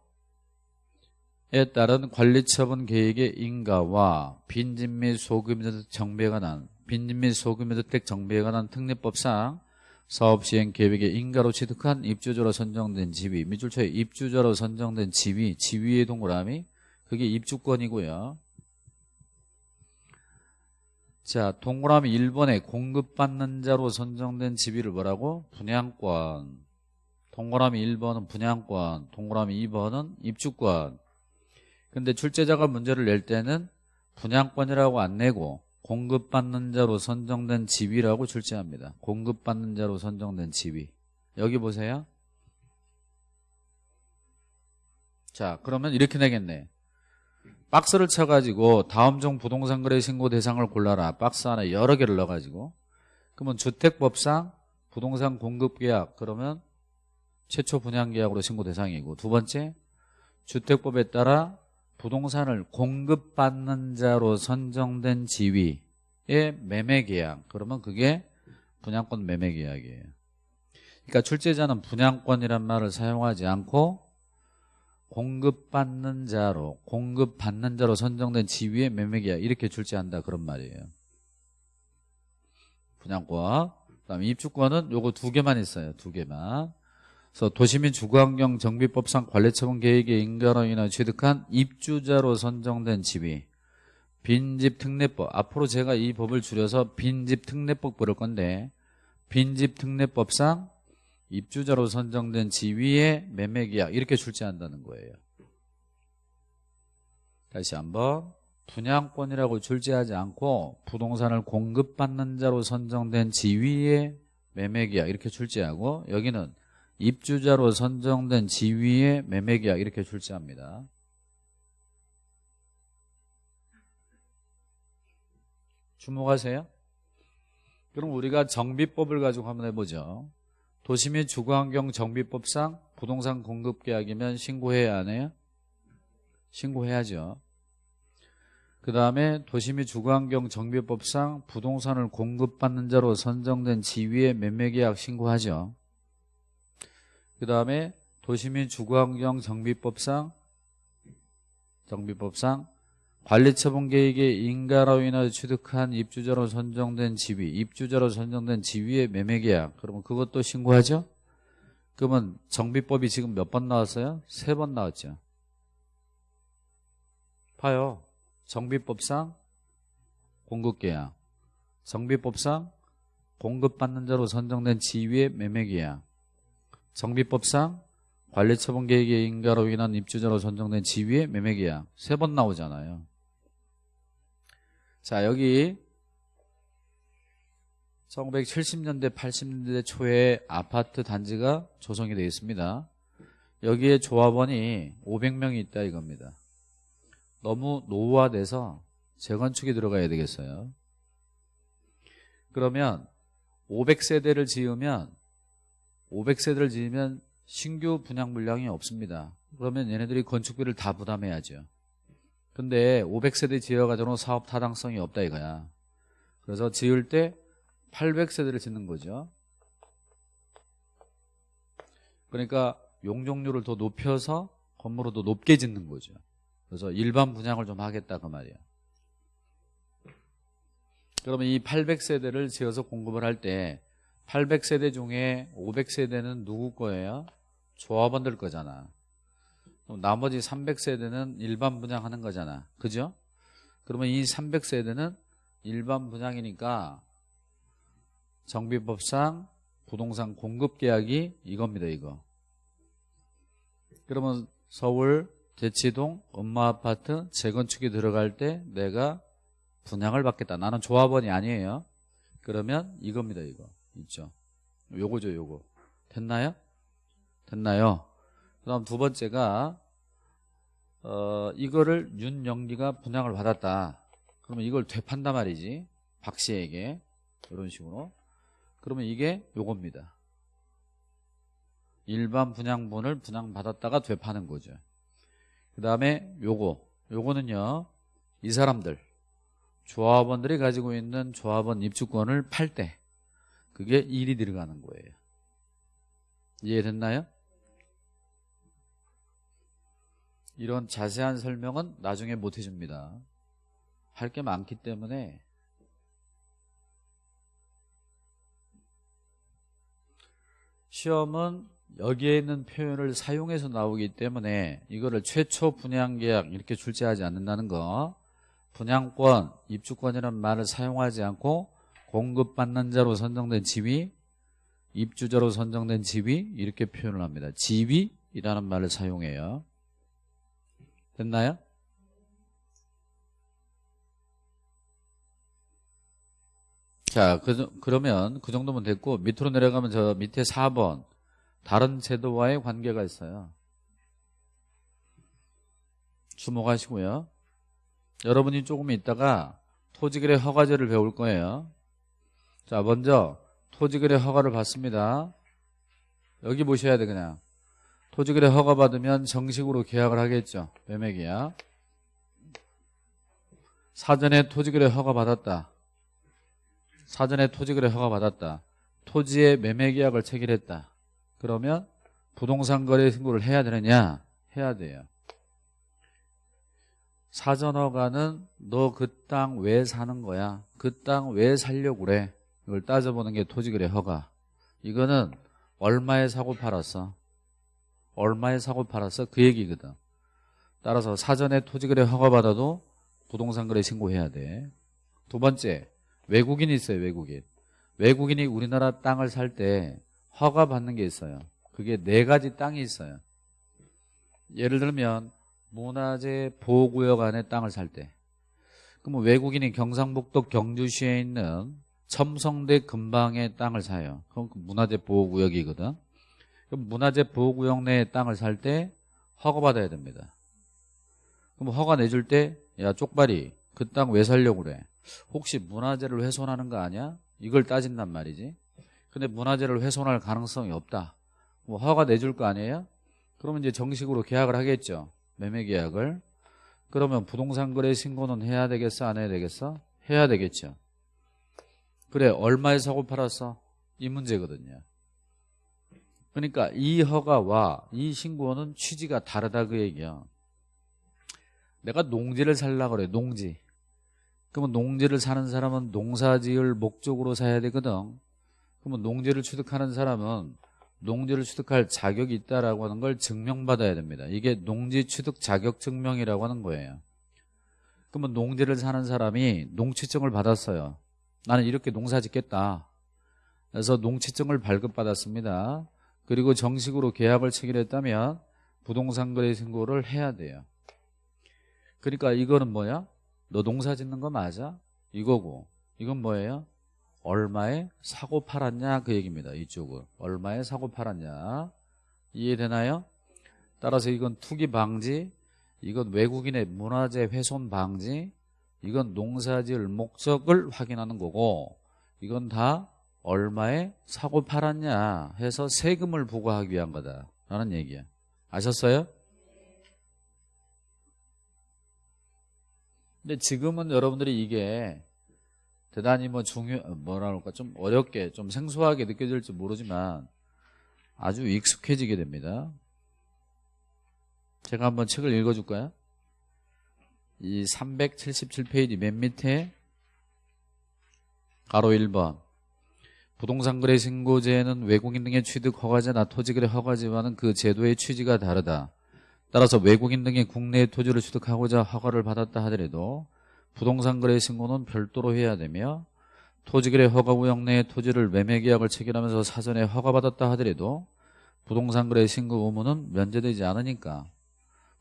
따른 관리처분 계획의 인가와 빈집 및 소규모주택 정비에 관한 빈집 및 소규모주택 정비에 관한 특례법상 사업시행 계획의 인가로 취득한 입주자로 선정된 지위 밑줄쳐에 입주자로 선정된 지위 지위의 동그라미 그게 입주권이고요. 자 동그라미 1번에 공급받는 자로 선정된 지위를 뭐라고? 분양권. 동그라미 1번은 분양권 동그라미 2번은 입주권. 근데 출제자가 문제를 낼 때는 분양권이라고 안 내고 공급받는 자로 선정된 지위라고 출제합니다. 공급받는 자로 선정된 지위. 여기 보세요. 자, 그러면 이렇게 내겠네. 박스를 쳐가지고 다음 중 부동산 거래 신고 대상을 골라라. 박스 안에 여러 개를 넣어가지고. 그러면 주택법상 부동산 공급계약 그러면 최초 분양계약으로 신고 대상이고 두 번째 주택법에 따라 부동산을 공급받는 자로 선정된 지위 매매계약. 그러면 그게 분양권 매매계약이에요. 그러니까 출제자는 분양권이란 말을 사용하지 않고 공급받는 자로 공급받는 자로 선정된 지위의 매매계약 이렇게 출제한다 그런 말이에요. 분양권. 그다음에 입주권은 요거 두 개만 있어요. 두 개만 그래서 도시민 주거환경 정비법상 관리처분 계획의 인가로 인해 취득한 입주자로 선정된 집이 빈집 특례법 앞으로 제가 이 법을 줄여서 빈집 특례법 부를 건데 빈집 특례법상 입주자로 선정된 지위의 매매계약 이렇게 출제한다는 거예요. 다시 한번 분양권이라고 출제하지 않고 부동산을 공급받는 자로 선정된 지위의 매매계약 이렇게 출제하고 여기는 입주자로 선정된 지위의 매매계약 이렇게 출제합니다. 주목하세요. 그럼 우리가 정비법을 가지고 한번 해보죠. 도시민 주거환경 정비법상 부동산 공급계약이면 신고해야 하네요 신고해야죠. 그 다음에 도시및 주거환경 정비법상 부동산을 공급받는 자로 선정된 지위의 매매계약 신고하죠. 그 다음에 도시및 주거환경 정비법상 정비법상 관리처분 계획의 인가로 인해 취득한 입주자로 선정된 지위, 입주자로 선정된 지위의 매매계약. 그러면 그것도 신고하죠? 그러면 정비법이 지금 몇 번 나왔어요? 세 번 나왔죠. 봐요. 정비법상 공급계약 정비법상 공급받는 자로 선정된 지위의 매매계약 정비법상 관리처분 계획의 인가로 인한 입주자로 선정된 지위의 매매계약 세 번 나오잖아요. 자 여기 1970년대 80년대 초에 아파트 단지가 조성이 되어 있습니다. 여기에 조합원이 500명이 있다 이겁니다. 너무 노후화돼서 재건축이 들어가야 되겠어요. 그러면 500세대를 지으면 500세대를 지으면 신규 분양 물량이 없습니다. 그러면 얘네들이 건축비를 다 부담해야죠. 근데 500세대 지어가지고 사업 타당성이 없다 이거야. 그래서 지을 때 800세대를 짓는 거죠. 그러니까 용적률을 더 높여서 건물을 더 높게 짓는 거죠. 그래서 일반 분양을 좀 하겠다 그 말이야. 그러면 이 800세대를 지어서 공급을 할 때 800세대 중에 500세대는 누구 거예요? 조합원들 거잖아. 나머지 300세대는 일반 분양하는 거잖아. 그죠? 그러면 이 300세대는 일반 분양이니까 정비법상 부동산 공급 계약이 이겁니다. 이거. 그러면 서울 대치동 엄마 아파트 재건축이 들어갈 때 내가 분양을 받겠다. 나는 조합원이 아니에요. 그러면 이겁니다. 이거 있죠. 요거죠. 요거 됐나요? 됐나요? 그 다음 두 번째가 어, 이거를 윤영기가 분양을 받았다. 그러면 이걸 되판단 말이지. 박 씨에게 이런 식으로 그러면 이게 요겁니다. 일반 분양분을 분양받았다가 되파는 거죠. 그 다음에 요거 요거는요 이 사람들 조합원들이 가지고 있는 조합원 입주권을 팔 때 그게 일이 들어가는 거예요 이해됐나요? 이런 자세한 설명은 나중에 못 해줍니다 할 게 많기 때문에 시험은 여기에 있는 표현을 사용해서 나오기 때문에 이거를 최초 분양계약 이렇게 출제하지 않는다는 거 분양권, 입주권이라는 말을 사용하지 않고 공급받는 자로 선정된 지위 입주자로 선정된 지위 이렇게 표현을 합니다 지위이라는 말을 사용해요 됐나요? 자 그, 그러면 그 정도면 됐고 밑으로 내려가면 저 밑에 4번 다른 제도와의 관계가 있어요. 주목하시고요. 여러분이 조금 있다가 토지거래 허가제를 배울 거예요. 자, 먼저 토지거래 허가를 받습니다. 여기 보셔야 돼 그냥. 토지거래 허가 받으면 정식으로 계약을 하겠죠. 매매계약. 사전에 토지거래 허가 받았다. 사전에 토지거래 허가 받았다. 토지의 매매계약을 체결했다. 그러면 부동산 거래 신고를 해야 되느냐? 해야 돼요. 사전 허가는 너 그 땅 왜 사는 거야? 그 땅 왜 살려고 그래? 이걸 따져보는 게 토지거래 허가. 이거는 얼마에 사고 팔았어? 얼마에 사고 팔았어? 그 얘기거든. 따라서 사전에 토지거래 허가 받아도 부동산 거래 신고해야 돼. 두 번째, 외국인이 있어요, 외국인. 외국인이 우리나라 땅을 살 때 허가 받는 게 있어요. 그게 네 가지 땅이 있어요. 예를 들면 문화재 보호구역 안에 땅을 살 때. 그럼 외국인이 경상북도 경주시에 있는 첨성대 근방의 땅을 사요. 그럼 그 문화재 보호구역이거든. 그럼 문화재 보호구역 내에 땅을 살 때 허가받아야 됩니다. 그럼 허가 내줄 때, 야, 쪽발이, 그 땅 왜 살려고 그래? 혹시 문화재를 훼손하는 거 아니야? 이걸 따진단 말이지. 근데 문화재를 훼손할 가능성이 없다. 뭐 허가 내줄 거 아니에요? 그러면 이제 정식으로 계약을 하겠죠. 매매 계약을. 그러면 부동산 거래 신고는 해야 되겠어? 안 해야 되겠어? 해야 되겠죠. 그래, 얼마에 사고 팔았어? 이 문제거든요. 그러니까 이 허가와 이 신고는 취지가 다르다 그 얘기야. 내가 농지를 살라 그래, 농지. 그러면 농지를 사는 사람은 농사지을 목적으로 사야 되거든. 그러면 농지를 취득하는 사람은 농지를 취득할 자격이 있다라고 하는 걸 증명받아야 됩니다. 이게 농지 취득 자격 증명이라고 하는 거예요. 그러면 농지를 사는 사람이 농취증을 받았어요. 나는 이렇게 농사 짓겠다. 그래서 농취증을 발급받았습니다. 그리고 정식으로 계약을 체결했다면 부동산 거래 신고를 해야 돼요. 그러니까 이거는 뭐야? 너 농사 짓는 거 맞아? 이거고 이건 뭐예요? 얼마에 사고 팔았냐 그 얘기입니다. 이쪽은 얼마에 사고 팔았냐 이해되나요? 따라서 이건 투기 방지 이건 외국인의 문화재 훼손 방지 이건 농사지을 목적을 확인하는 거고 이건 다 얼마에 사고 팔았냐 해서 세금을 부과하기 위한 거다라는 얘기야. 아셨어요? 근데 지금은 여러분들이 이게 대단히 뭐 중요 뭐라 그럴까 좀 어렵게 좀 생소하게 느껴질지 모르지만 아주 익숙해지게 됩니다. 제가 한번 책을 읽어줄까요? 이 377페이지 맨 밑에 가로 1번 부동산 거래 신고제는 외국인 등의 취득 허가제나 토지 거래 허가제와는 그 제도의 취지가 다르다. 따라서 외국인 등이 국내에 토지를 취득하고자 허가를 받았다 하더라도 부동산 거래 신고는 별도로 해야 되며 토지 거래 허가 구역 내에 토지를 매매 계약을 체결하면서 사전에 허가받았다 하더라도 부동산 거래 신고 의무는 면제되지 않으니까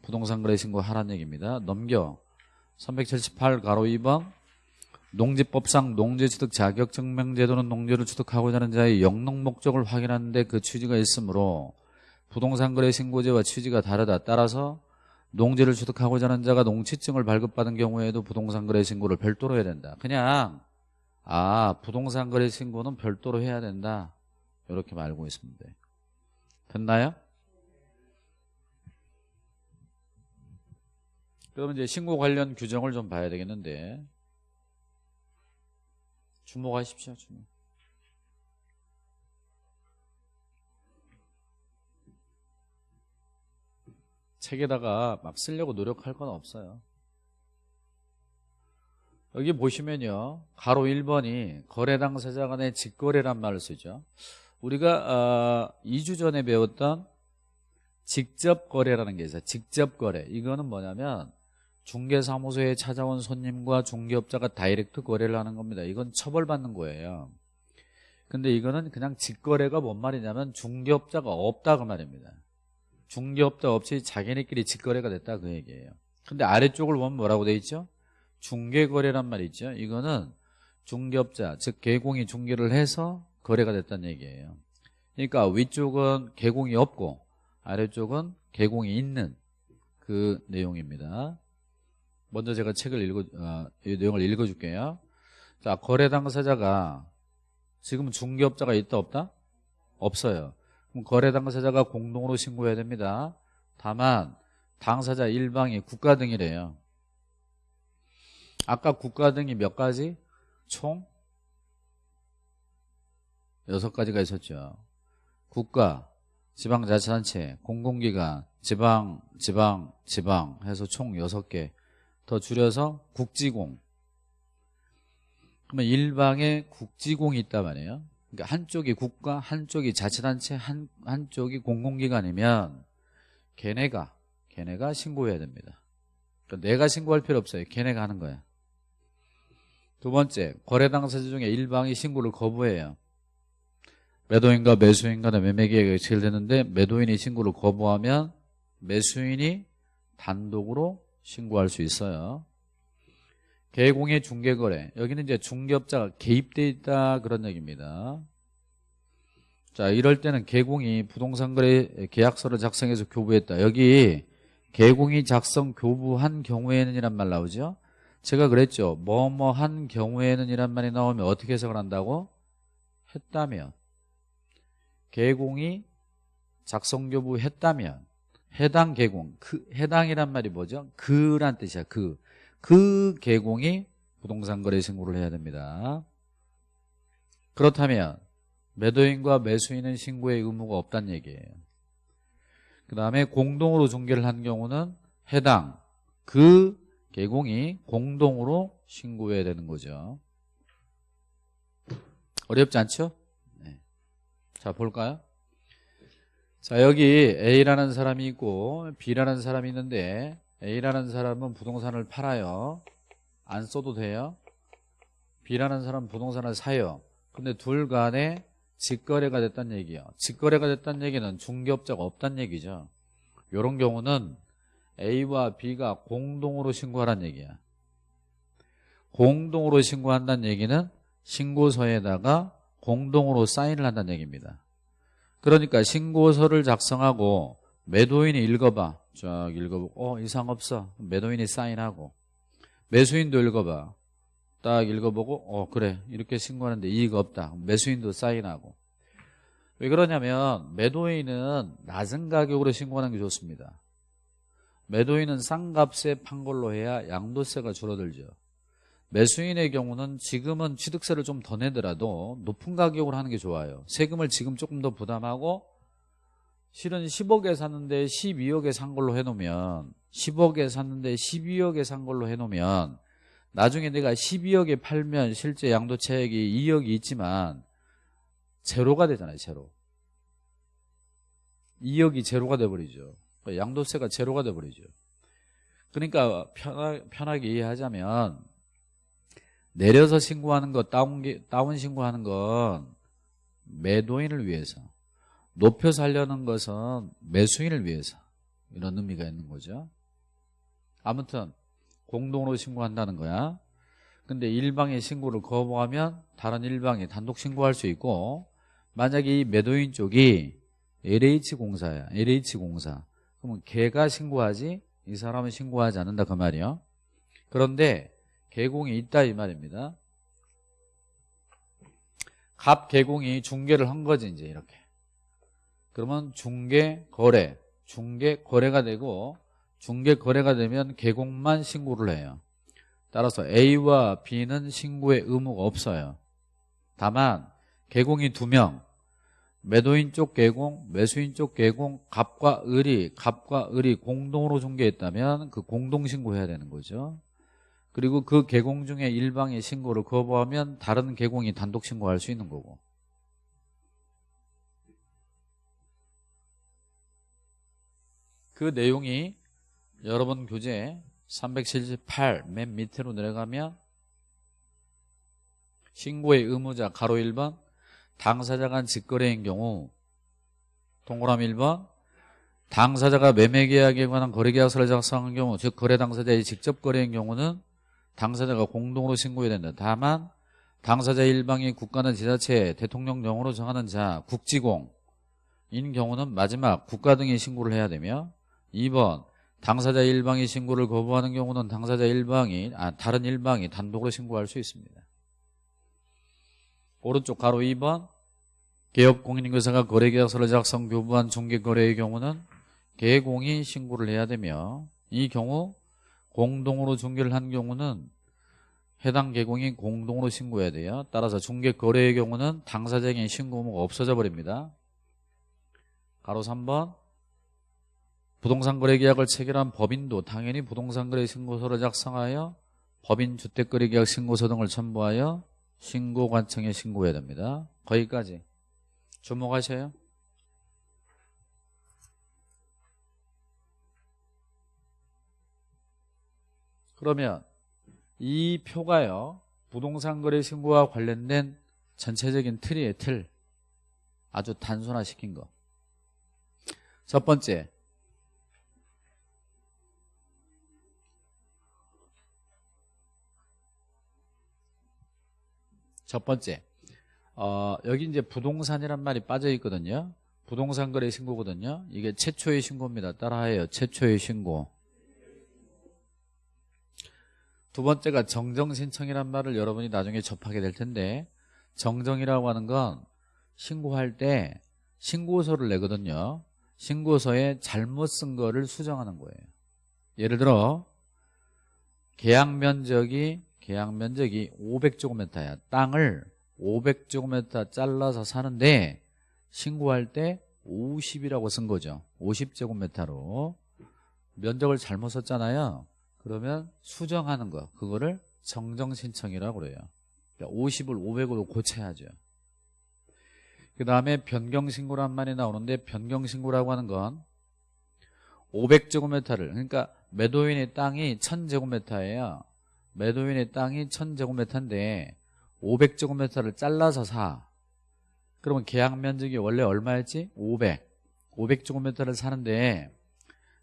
부동산 거래 신고 하라는 얘기입니다. 넘겨 378 가로 2번 농지법상 농지취득 자격증명제도는 농지를 취득하고자 하는 자의 영농 목적을 확인하는데 그 취지가 있으므로 부동산 거래 신고제와 취지가 다르다. 따라서 농지를 취득하고자 하는 자가 농취증을 발급받은 경우에도 부동산 거래 신고를 별도로 해야 된다. 그냥 아 부동산 거래 신고는 별도로 해야 된다. 이렇게 말고 있습니다. 됐나요? 그러면 이제 신고 관련 규정을 좀 봐야 되겠는데 주목하십시오. 주목. 책에다가 막 쓰려고 노력할 건 없어요. 여기 보시면요. 가로 1번이 거래 당사자 간의 직거래란 말을 쓰죠. 우리가 어, 2주 전에 배웠던 직접 거래라는 게 있어요. 직접 거래. 이거는 뭐냐면 중개사무소에 찾아온 손님과 중개업자가 다이렉트 거래를 하는 겁니다. 이건 처벌받는 거예요. 근데 이거는 그냥 직거래가 뭔 말이냐면 중개업자가 없다 그 말입니다. 중개업자 없이 자기네끼리 직거래가 됐다 그 얘기예요. 근데 아래쪽을 보면 뭐라고 돼 있죠? 중개거래란 말이 있죠. 이거는 중개업자 즉 개공이 중개를 해서 거래가 됐다는 얘기예요. 그러니까 위쪽은 개공이 없고 아래쪽은 개공이 있는 그 내용입니다. 먼저 제가 책을 읽어 어, 이 내용을 읽어줄게요. 자 거래 당사자가 지금 중개업자가 있다 없다? 없어요. 그럼 거래 당사자가 공동으로 신고해야 됩니다. 다만 당사자 일방이 국가 등이래요. 아까 국가 등이 몇 가지? 총 여섯 가지가 있었죠. 국가, 지방자치단체, 공공기관, 지방, 지방, 지방 해서 총 여섯 개. 더 줄여서 국지공. 그러면 일방에 국지공이 있단 말이에요. 그러니까 한쪽이 국가, 한쪽이 자치단체, 한, 한쪽이 공공기관이면 걔네가, 걔네가 신고해야 됩니다. 그러니까 내가 신고할 필요 없어요. 걔네가 하는 거야. 두 번째, 거래 당사자 중에 일방이 신고를 거부해요. 매도인과 매수인 간의 매매계약이 체결되는데 매도인이 신고를 거부하면 매수인이 단독으로 신고할 수 있어요. 개공의 중개거래. 여기는 이제 중개업자가 개입돼 있다 그런 얘기입니다. 자, 이럴 때는 개공이 부동산 거래 계약서를 작성해서 교부했다. 여기 개공이 작성 교부한 경우에는 이란 말 나오죠. 제가 그랬죠. 뭐뭐 한 경우에는 이란 말이 나오면 어떻게 해석을 한다고? 했다면 개공이 작성 교부했다면 해당 개공 그 해당이란 말이 뭐죠? 그란 뜻이야. 그. 그 개공이 부동산 거래 신고를 해야 됩니다. 그렇다면 매도인과 매수인은 신고의 의무가 없다는 얘기예요. 그 다음에 공동으로 중개를 한 경우는 해당 그 개공이 공동으로 신고해야 되는 거죠. 어렵지 않죠? 네. 자 볼까요? 자 여기 A라는 사람이 있고 B라는 사람이 있는데 A라는 사람은 부동산을 팔아요. 안 써도 돼요. B라는 사람은 부동산을 사요. 근데 둘 간에 직거래가 됐다는 얘기예요. 직거래가 됐다는 얘기는 중개업자가 없다는 얘기죠. 이런 경우는 A와 B가 공동으로 신고하라는 얘기야. 공동으로 신고한다는 얘기는 신고서에다가 공동으로 사인을 한다는 얘기입니다. 그러니까 신고서를 작성하고 매도인이 읽어봐. 쫙 읽어보고 어 이상 없어. 매도인이 사인하고 매수인도 읽어봐. 딱 읽어보고 어 그래 이렇게 신고하는데 이익 없다. 매수인도 사인하고 왜 그러냐면 매도인은 낮은 가격으로 신고하는 게 좋습니다. 매도인은 싼 값에 판 걸로 해야 양도세가 줄어들죠. 매수인의 경우는 지금은 취득세를 좀 더 내더라도 높은 가격으로 하는 게 좋아요. 세금을 지금 조금 더 부담하고 실은 10억에 샀는데 12억에 산 걸로 해놓으면 10억에 샀는데 12억에 산 걸로 해놓으면 나중에 내가 12억에 팔면 실제 양도차익이 2억이 있지만 제로가 되잖아요. 제로. 2억이 제로가 돼버리죠. 양도세가 제로가 돼버리죠. 그러니까 편하게 이해하자면 내려서 신고하는 것, 다운, 다운 신고하는 건 매도인을 위해서 높여서 하려는 것은 매수인을 위해서 이런 의미가 있는 거죠. 아무튼 공동으로 신고한다는 거야. 근데 일방의 신고를 거부하면 다른 일방이 단독 신고할 수 있고 만약에 이 매도인 쪽이 LH공사야. LH공사. 그러면 걔가 신고하지 이 사람은 신고하지 않는다 그 말이요. 그런데 개공이 있다 이 말입니다. 갑 개공이 중개를 한 거지 이제 이렇게. 그러면 중개 거래, 중개 거래가 되고 중개 거래가 되면 개공만 신고를 해요. 따라서 A와 B는 신고의 의무가 없어요. 다만 개공이 두 명, 매도인 쪽 개공, 매수인 쪽 개공, 갑과 을이 갑과 을이 공동으로 중개했다면 그 공동 신고해야 되는 거죠. 그리고 그 개공 중에 일방의 신고를 거부하면 다른 개공이 단독 신고할 수 있는 거고. 그 내용이 여러분 교재 378 맨 밑으로 내려가면 신고의 의무자 가로 1번 당사자 간 직거래인 경우 동그라미 1번 당사자가 매매계약에 관한 거래계약서를 작성한 경우 즉 거래 당사자의 직접 거래인 경우는 당사자가 공동으로 신고해야 된다. 다만 당사자 일방이 국가는 지자체, 대통령령으로 정하는 자, 국지공인 경우는 마지막 국가 등이 신고를 해야 되며 2번 당사자 일방이 신고를 거부하는 경우는 당사자 일방이 아, 다른 일방이 단독으로 신고할 수 있습니다. 오른쪽 가로 2번 개업 공인인교사가 거래계약서를 작성 교부한 중개거래의 경우는 개공이 신고를 해야 되며 이 경우 공동으로 중개를 한 경우는 해당 계공이 공동으로 신고해야 돼요. 따라서 중개 거래의 경우는 당사자에게 신고 의무가 없어져 버립니다. 가로 3번 부동산 거래 계약을 체결한 법인도 당연히 부동산 거래 신고서를 작성하여 법인 주택 거래 계약 신고서 등을 첨부하여 신고관청에 신고해야 됩니다. 거기까지 주목하셔요. 그러면 이 표가요. 부동산 거래 신고와 관련된 전체적인 틀이에요. 틀. 아주 단순화시킨 거. 첫 번째. 첫 번째. 어, 여기 이제 부동산이란 말이 빠져 있거든요. 부동산 거래 신고거든요. 이게 최초의 신고입니다. 따라해요. 최초의 신고. 두 번째가 정정신청이란 말을 여러분이 나중에 접하게 될 텐데 정정이라고 하는 건 신고할 때 신고서를 내거든요. 신고서에 잘못 쓴 거를 수정하는 거예요. 예를 들어 계약 면적이 계약 면적이 500제곱미터야. 땅을 500제곱미터 잘라서 사는데 신고할 때 50이라고 쓴 거죠. 50제곱미터로 면적을 잘못 썼잖아요. 그러면 수정하는 거 그거를 정정신청이라고 그래요. 50을 500으로 고쳐야죠. 그 다음에 변경신고란 말이 나오는데 변경신고라고 하는 건 500제곱미터를 그러니까 매도인의 땅이 1000제곱미터예요. 매도인의 땅이 1000제곱미터인데 500제곱미터를 잘라서 사. 그러면 계약 면적이 원래 얼마였지? 500 500제곱미터를 사는데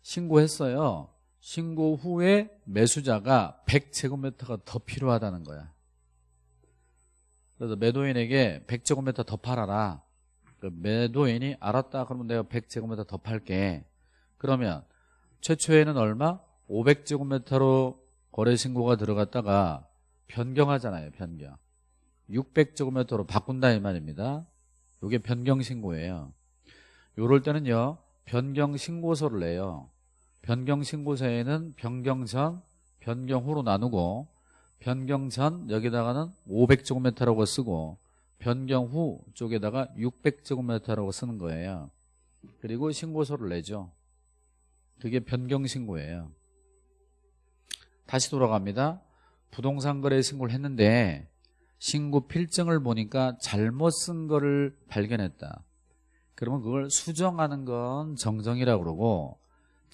신고했어요 신고 후에 매수자가 100제곱미터가 더 필요하다는 거야. 그래서 매도인에게 100제곱미터 더 팔아라. 그 매도인이 알았다 그러면 내가 100제곱미터 더 팔게. 그러면 최초에는 얼마? 500제곱미터로 거래 신고가 들어갔다가 변경하잖아요. 변경. 600제곱미터로 바꾼다 이 말입니다. 이게 변경 신고예요. 요럴 때는요. 변경 신고서를 내요. 변경 신고서에는 변경 전, 변경 후로 나누고 변경 전 여기다가는 500제곱미터라고 쓰고 변경 후 쪽에다가 600제곱미터라고 쓰는 거예요. 그리고 신고서를 내죠. 그게 변경 신고예요. 다시 돌아갑니다. 부동산 거래 신고를 했는데 신고 필증을 보니까 잘못 쓴 거를 발견했다. 그러면 그걸 수정하는 건 정정이라고 그러고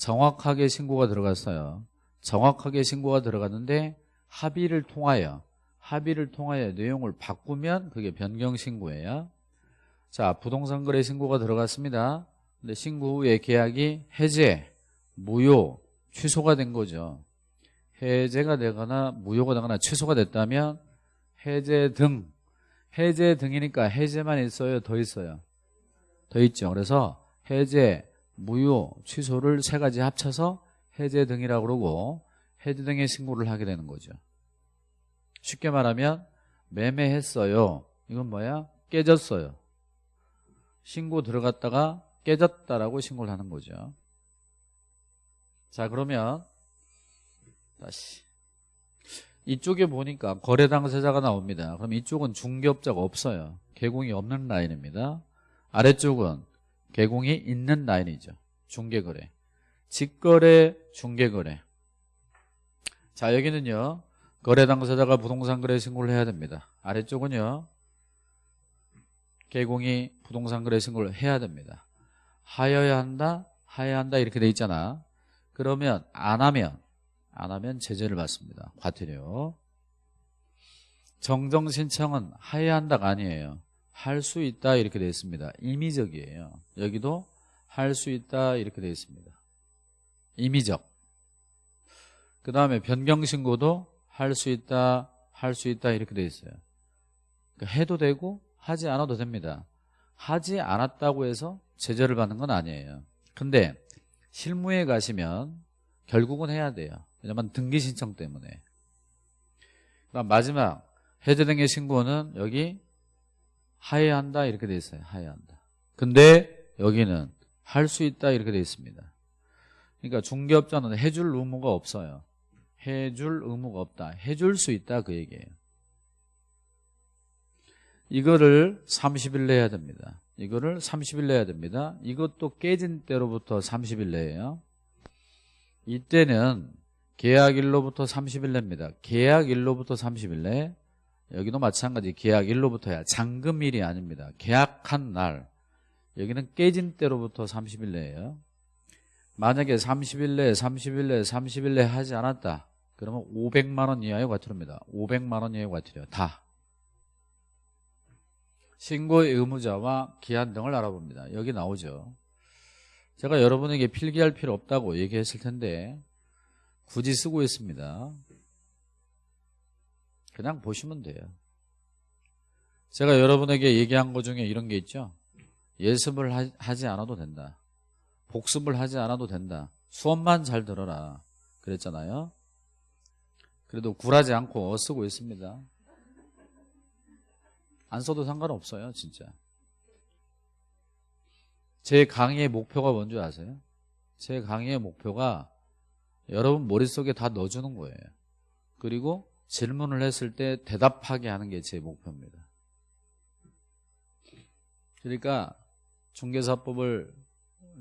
정확하게 신고가 들어갔어요. 정확하게 신고가 들어갔는데 합의를 통하여 합의를 통하여 내용을 바꾸면 그게 변경 신고예요. 자, 부동산 거래 신고가 들어갔습니다. 근데 신고 후에 계약이 해제, 무효, 취소가 된 거죠. 해제가 되거나 무효가 되거나 취소가 됐다면 해제 등 해제 등이니까 해제만 있어요 더 있어요 더 있죠 그래서 해제 무효, 취소를 세 가지 합쳐서 해제 등이라고 그러고 해제 등의 신고를 하게 되는 거죠. 쉽게 말하면 매매했어요. 이건 뭐야? 깨졌어요. 신고 들어갔다가 깨졌다라고 신고를 하는 거죠. 자 그러면 다시 이쪽에 보니까 거래 당사자가 나옵니다. 그럼 이쪽은 중개업자가 없어요. 개공이 없는 라인입니다. 아래쪽은 개공이 있는 라인이죠. 중개거래. 직거래, 중개거래. 자, 여기는요. 거래 당사자가 부동산 거래 신고를 해야 됩니다. 아래쪽은요. 개공이 부동산 거래 신고를 해야 됩니다. 하여야 한다, 하여야 한다 이렇게 돼 있잖아. 그러면 안 하면 안 하면 제재를 받습니다. 과태료. 정정 신청은 하여야 한다가 아니에요. 할 수 있다 이렇게 되어 있습니다. 임의적이에요. 여기도 할 수 있다 이렇게 되어 있습니다. 임의적. 그 다음에 변경신고도 할 수 있다, 할 수 있다 이렇게 되어 있어요. 그러니까 해도 되고 하지 않아도 됩니다. 하지 않았다고 해서 제재를 받는 건 아니에요. 근데 실무에 가시면 결국은 해야 돼요. 왜냐면 등기 신청 때문에. 그다음 마지막 해제 등의 신고는 여기 하해한다 이렇게 돼 있어요. 하해한다. 근데 여기는 할 수 있다 이렇게 돼 있습니다. 그러니까 중개업자는 해줄 의무가 없어요. 해줄 의무가 없다. 해줄 수 있다 그 얘기예요. 이거를 30일 내야 됩니다. 이거를 30일 내야 됩니다. 이것도 깨진 때로부터 30일 내예요. 이때는 계약일로부터 30일 냅니다. 계약일로부터 30일 내. 여기도 마찬가지 계약 일로부터야. 잔금일이 아닙니다. 계약한 날. 여기는 깨진 때로부터 30일 내예요. 만약에 30일 내에 30일 내에 30일 내에 하지 않았다. 그러면 500만 원 이하의 과태료입니다. 500만 원 이하의 과태료 다. 신고의 의무자와 기한 등을 알아봅니다. 여기 나오죠. 제가 여러분에게 필기할 필요 없다고 얘기했을 텐데 굳이 쓰고 있습니다. 그냥 보시면 돼요. 제가 여러분에게 얘기한 것 중에 이런 게 있죠. 예습을 하, 지 않아도 된다. 복습을 하지 않아도 된다. 수업만 잘 들어라. 그랬잖아요. 그래도 굴하지 않고 쓰고 있습니다. 안 써도 상관없어요, 진짜. 제 강의의 목표가 뭔지 아세요? 제 강의의 목표가 여러분 머릿속에 다 넣어주는 거예요. 그리고 질문을 했을 때 대답하게 하는 게 제 목표입니다. 그러니까 중개사법을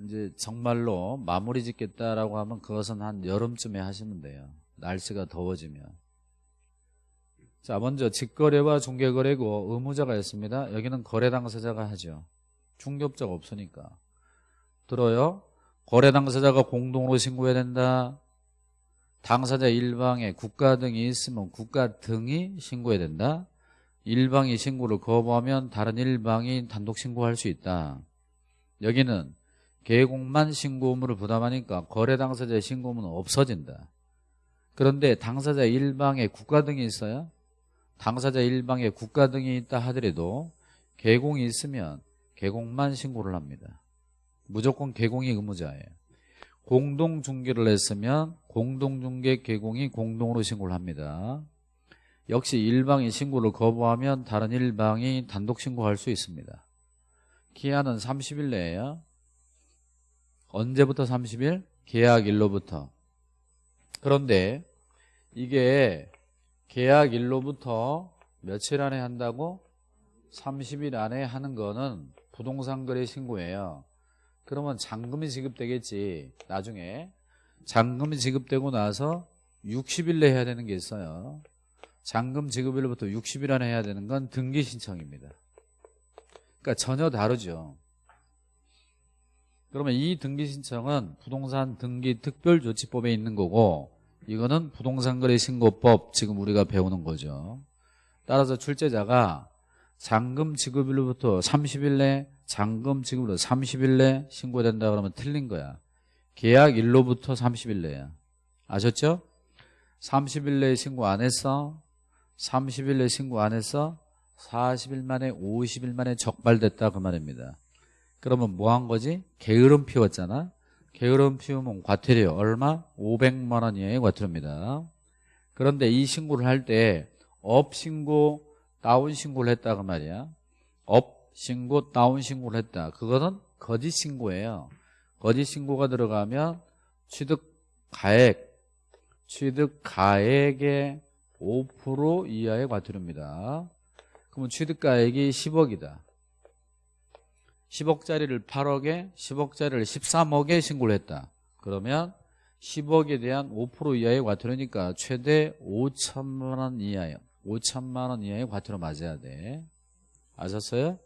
이제 정말로 마무리 짓겠다라고 하면 그것은 한 여름쯤에 하시면 돼요. 날씨가 더워지면. 자, 먼저 직거래와 중개거래고 의무자가 있습니다. 여기는 거래 당사자가 하죠. 중개업자가 없으니까. 들어요. 거래 당사자가 공동으로 신고해야 된다. 당사자 일방에 국가 등이 있으면 국가 등이 신고해야 된다. 일방이 신고를 거부하면 다른 일방이 단독 신고할 수 있다. 여기는 계곡만 신고 의무를 부담하니까 거래 당사자의 신고 의무는 없어진다. 그런데 당사자 일방에 국가 등이 있어요. 당사자 일방에 국가 등이 있다 하더라도 계공이 있으면 계공만 신고를 합니다. 무조건 계공이 의무자예요. 공동중개를 했으면 공동중개 계공이 공동으로 신고를 합니다. 역시 일방이 신고를 거부하면 다른 일방이 단독 신고할 수 있습니다. 기한은 30일 내에요. 언제부터 30일? 계약일로부터. 그런데 이게 계약일로부터 며칠 안에 한다고? 30일 안에 하는 거는 부동산 거래 신고예요. 그러면 잔금이 지급되겠지. 나중에 잔금이 지급되고 나서 60일 내에 해야 되는 게 있어요. 잔금 지급일로부터 60일 안에 해야 되는 건 등기 신청입니다. 그러니까 전혀 다르죠. 그러면 이 등기 신청은 부동산 등기 특별조치법에 있는 거고 이거는 부동산 거래 신고법 지금 우리가 배우는 거죠. 따라서 출제자가 잔금 지급일로부터 30일 내 잔금 지급으로 30일 내 신고된다 그러면 틀린 거야. 계약 일로부터 30일 내야. 아셨죠? 30일 내에 신고 안 했어? 30일 내에 신고 안 했어? 40일 만에 50일 만에 적발됐다 그 말입니다. 그러면 뭐 한 거지? 게으름 피웠잖아. 게으름 피우면 과태료 얼마? 500만 원 이하의 과태료입니다. 그런데 이 신고를 할 때 업 신고, 다운 신고를 했다 그 말이야. 업 신고, 다운 신고를 했다. 그거는 거짓 신고예요. 거짓 신고가 들어가면 취득 가액, 취득 가액의 5% 이하의 과태료입니다. 그러면 취득 가액이 10억이다. 10억짜리를 8억에 10억짜리를 13억에 신고를 했다. 그러면 10억에 대한 5% 이하의 과태료니까 최대 5천만 원 이하요. 5천만 원 이하의 과태료 맞아야 돼. 아셨어요?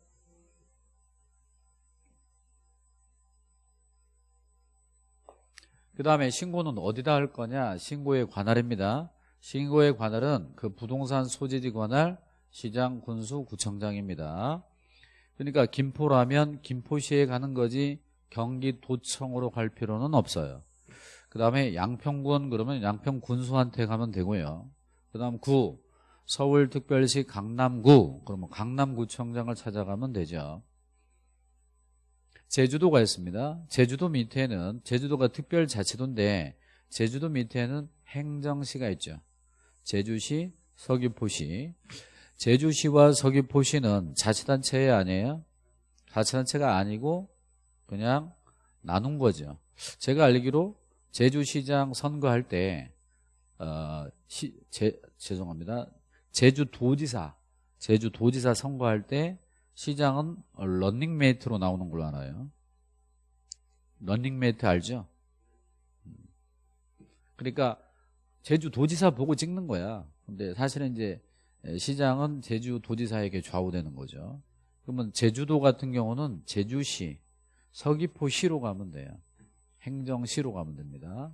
그 다음에 신고는 어디다 할 거냐? 신고의 관할입니다. 신고의 관할은 그 부동산 소재지 관할 시장 군수 구청장입니다. 그러니까 김포라면 김포시에 가는 거지 경기도청으로 갈 필요는 없어요. 그 다음에 양평군 그러면 양평군수한테 가면 되고요. 그 다음 구 서울특별시 강남구 그러면 강남구청장을 찾아가면 되죠. 제주도가 있습니다. 제주도 밑에는 제주도가 특별자치도인데 제주도 밑에는 행정시가 있죠. 제주시, 서귀포시 제주시와 서귀포시는 자치단체 아니에요? 자치단체가 아니고 그냥 나눈 거죠. 제가 알기로 제주시장 선거할 때 어, 시, 제, 죄송합니다. 제주도지사 제주도지사 선거할 때 시장은 런닝메이트로 나오는 걸로 알아요. 런닝메이트 알죠? 그러니까 제주도지사 보고 찍는 거야. 근데 사실은 이제 시장은 제주도지사에게 좌우되는 거죠. 그러면 제주도 같은 경우는 제주시, 서귀포시로 가면 돼요. 행정시로 가면 됩니다.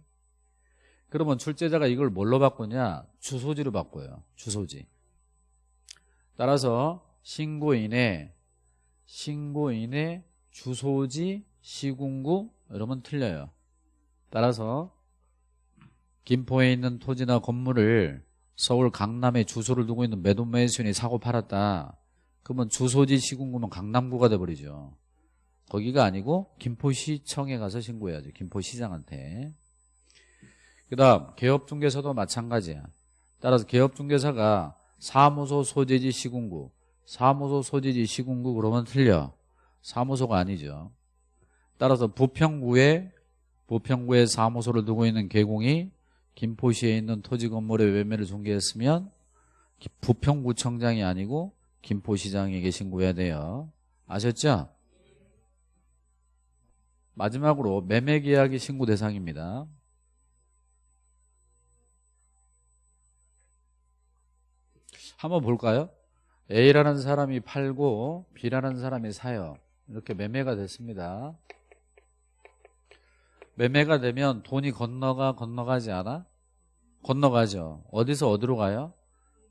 그러면 출제자가 이걸 뭘로 바꾸냐? 주소지로 바꿔요. 주소지. 따라서 신고인의 신고인의 주소지 시군구 이러면 틀려요. 따라서 김포에 있는 토지나 건물을 서울 강남에 주소를 두고 있는 매도매수인이 사고 팔았다. 그러면 주소지 시군구면 강남구가 돼버리죠. 거기가 아니고 김포시청에 가서 신고해야죠. 김포시장한테. 그 다음 개업중개사도 마찬가지야. 따라서 개업중개사가 사무소 소재지 시군구 사무소 소재지 시군구 그러면 틀려. 사무소가 아니죠. 따라서 부평구에 부평구에 사무소를 두고 있는 개공이 김포시에 있는 토지 건물의 매매를 중개했으면 부평구청장이 아니고 김포시장에게 신고해야 돼요. 아셨죠? 마지막으로 매매계약이 신고 대상입니다. 한번 볼까요? A라는 사람이 팔고 B라는 사람이 사요. 이렇게 매매가 됐습니다. 매매가 되면 돈이 건너가 건너가지 않아? 건너가죠. 어디서 어디로 가요?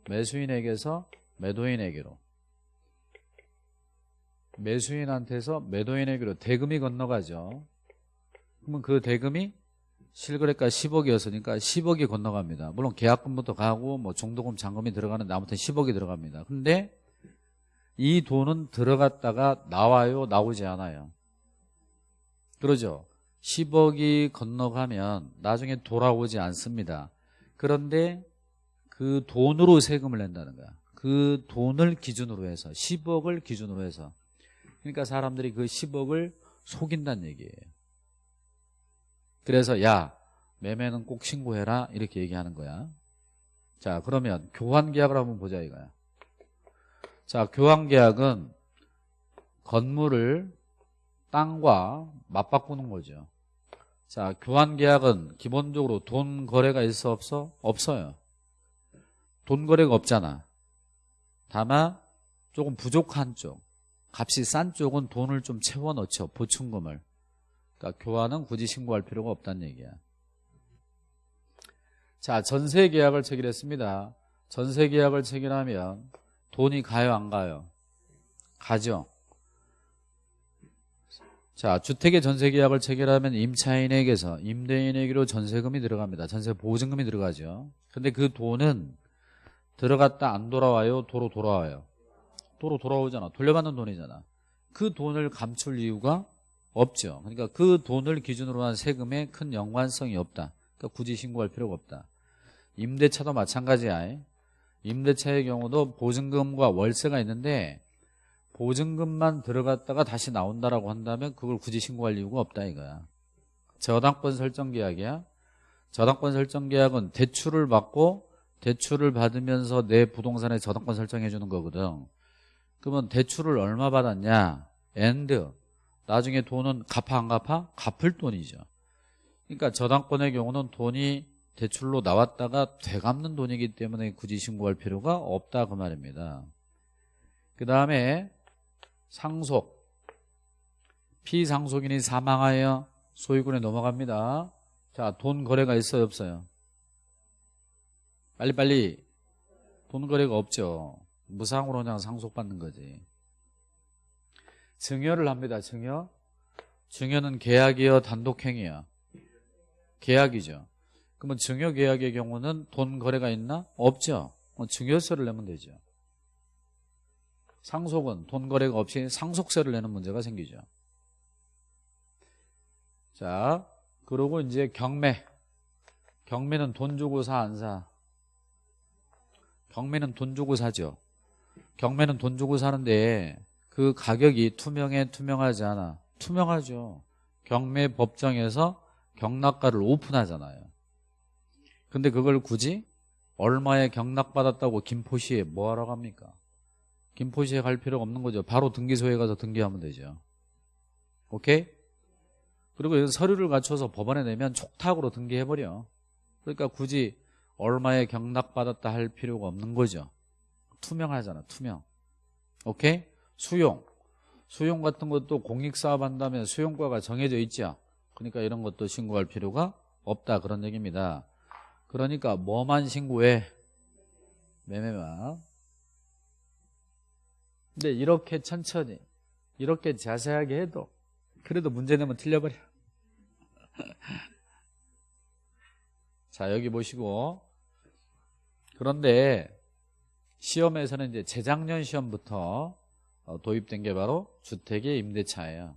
매수인에게서 매도인에게로. 매수인한테서 매도인에게로 대금이 건너가죠. 그러면 그 대금이 실거래가 10억이었으니까 10억이 건너갑니다. 물론 계약금부터 가고 뭐 종도금 잔금이 들어가는데 아무튼 10억이 들어갑니다. 근데 이 돈은 들어갔다가 나와요, 나오지 않아요. 그러죠. 10억이 건너가면 나중에 돌아오지 않습니다. 그런데 그 돈으로 세금을 낸다는 거야. 그 돈을 기준으로 해서 10억을 기준으로 해서 그러니까 사람들이 그 10억을 속인다는 얘기예요. 그래서 야 매매는 꼭 신고해라 이렇게 얘기하는 거야. 자 그러면 교환계약을 한번 보자 이거야. 자 교환계약은 건물을 땅과 맞바꾸는 거죠. 자 교환계약은 기본적으로 돈 거래가 있어 없어? 없어요. 돈 거래가 없잖아. 다만 조금 부족한 쪽 값이 싼 쪽은 돈을 좀 채워 넣죠. 보충금을. 그러니까 교환은 굳이 신고할 필요가 없다는 얘기야. 자, 전세 계약을 체결했습니다. 전세 계약을 체결하면 돈이 가요, 안 가요? 가죠. 자, 주택의 전세 계약을 체결하면 임차인에게서 임대인에게로 전세금이 들어갑니다. 전세 보증금이 들어가죠. 근데 그 돈은 들어갔다 안 돌아와요? 도로 돌아와요? 도로 돌아오잖아. 돌려받는 돈이잖아. 그 돈을 감출 이유가 없죠. 그러니까 그 돈을 기준으로 한 세금에 큰 연관성이 없다. 그러니까 굳이 신고할 필요가 없다. 임대차도 마찬가지야. 임대차의 경우도 보증금과 월세가 있는데 보증금만 들어갔다가 다시 나온다라고 한다면 그걸 굳이 신고할 이유가 없다 이거야. 저당권 설정 계약이야. 저당권 설정 계약은 대출을 받고 대출을 받으면서 내 부동산에 저당권 설정해 주는 거거든. 그러면 대출을 얼마 받았냐? and. 나중에 돈은 갚아 안 갚아? 갚을 돈이죠. 그러니까 저당권의 경우는 돈이 대출로 나왔다가 되갚는 돈이기 때문에 굳이 신고할 필요가 없다 그 말입니다. 그 다음에 상속. 피상속인이 사망하여 소유권에 넘어갑니다. 자, 돈 거래가 있어요, 없어요? 빨리빨리. 돈 거래가 없죠. 무상으로 그냥 상속받는 거지. 증여를 합니다. 증여. 증여는 계약이요, 단독행위야. 계약이죠. 그러면 증여 계약의 경우는 돈 거래가 있나? 없죠. 증여세를 내면 되죠. 상속은 돈 거래가 없이 상속세를 내는 문제가 생기죠. 자, 그리고 이제 경매. 경매는 돈 주고 사, 안 사? 경매는 돈 주고 사죠. 경매는 돈 주고 사는데 그 가격이 투명해 투명하지 않아 투명하죠 경매 법정에서 경락가를 오픈하잖아요 근데 그걸 굳이 얼마에 경락받았다고 김포시에 뭐하러 갑니까? 김포시에 갈 필요가 없는 거죠. 바로 등기소에 가서 등기하면 되죠. 오케이? 그리고 여기 서류를 갖춰서 법원에 내면 촉탁으로 등기해버려. 그러니까 굳이 얼마에 경락받았다 할 필요가 없는 거죠. 투명하잖아, 투명. 오케이? 수용. 수용 같은 것도 공익사업 한다면 수용과가 정해져 있죠. 그러니까 이런 것도 신고할 필요가 없다 그런 얘기입니다. 그러니까 뭐만 신고해? 매매만. 근데 이렇게 천천히 이렇게 자세하게 해도 그래도 문제 내면 틀려버려. 자 여기 보시고 그런데 시험에서는 이제 재작년 시험부터 어, 도입된 게 바로 주택의 임대차예요.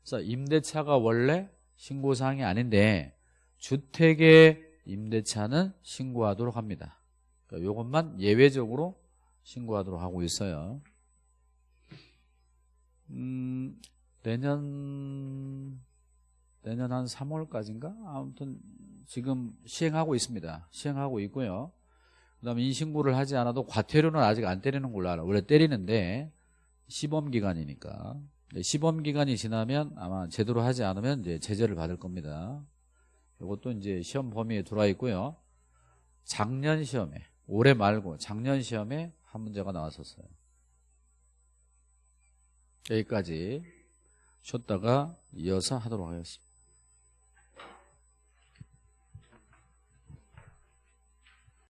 그래서 임대차가 원래 신고사항이 아닌데 주택의 임대차는 신고하도록 합니다. 그러니까 이것만 예외적으로 신고하도록 하고 있어요. 음, 내년 내년 한 3월까지인가? 아무튼 지금 시행하고 있습니다. 시행하고 있고요. 그다음에 인신고를 하지 않아도 과태료는 아직 안 때리는 걸로 알아. 원래 때리는데 시범 기간이니까 시범 기간이 지나면 아마 제대로 하지 않으면 이제 제재를 받을 겁니다. 이것도 이제 시험 범위에 들어와 있고요. 작년 시험에 올해 말고 작년 시험에 한 문제가 나왔었어요. 여기까지 쉬었다가 이어서 하도록 하겠습니다.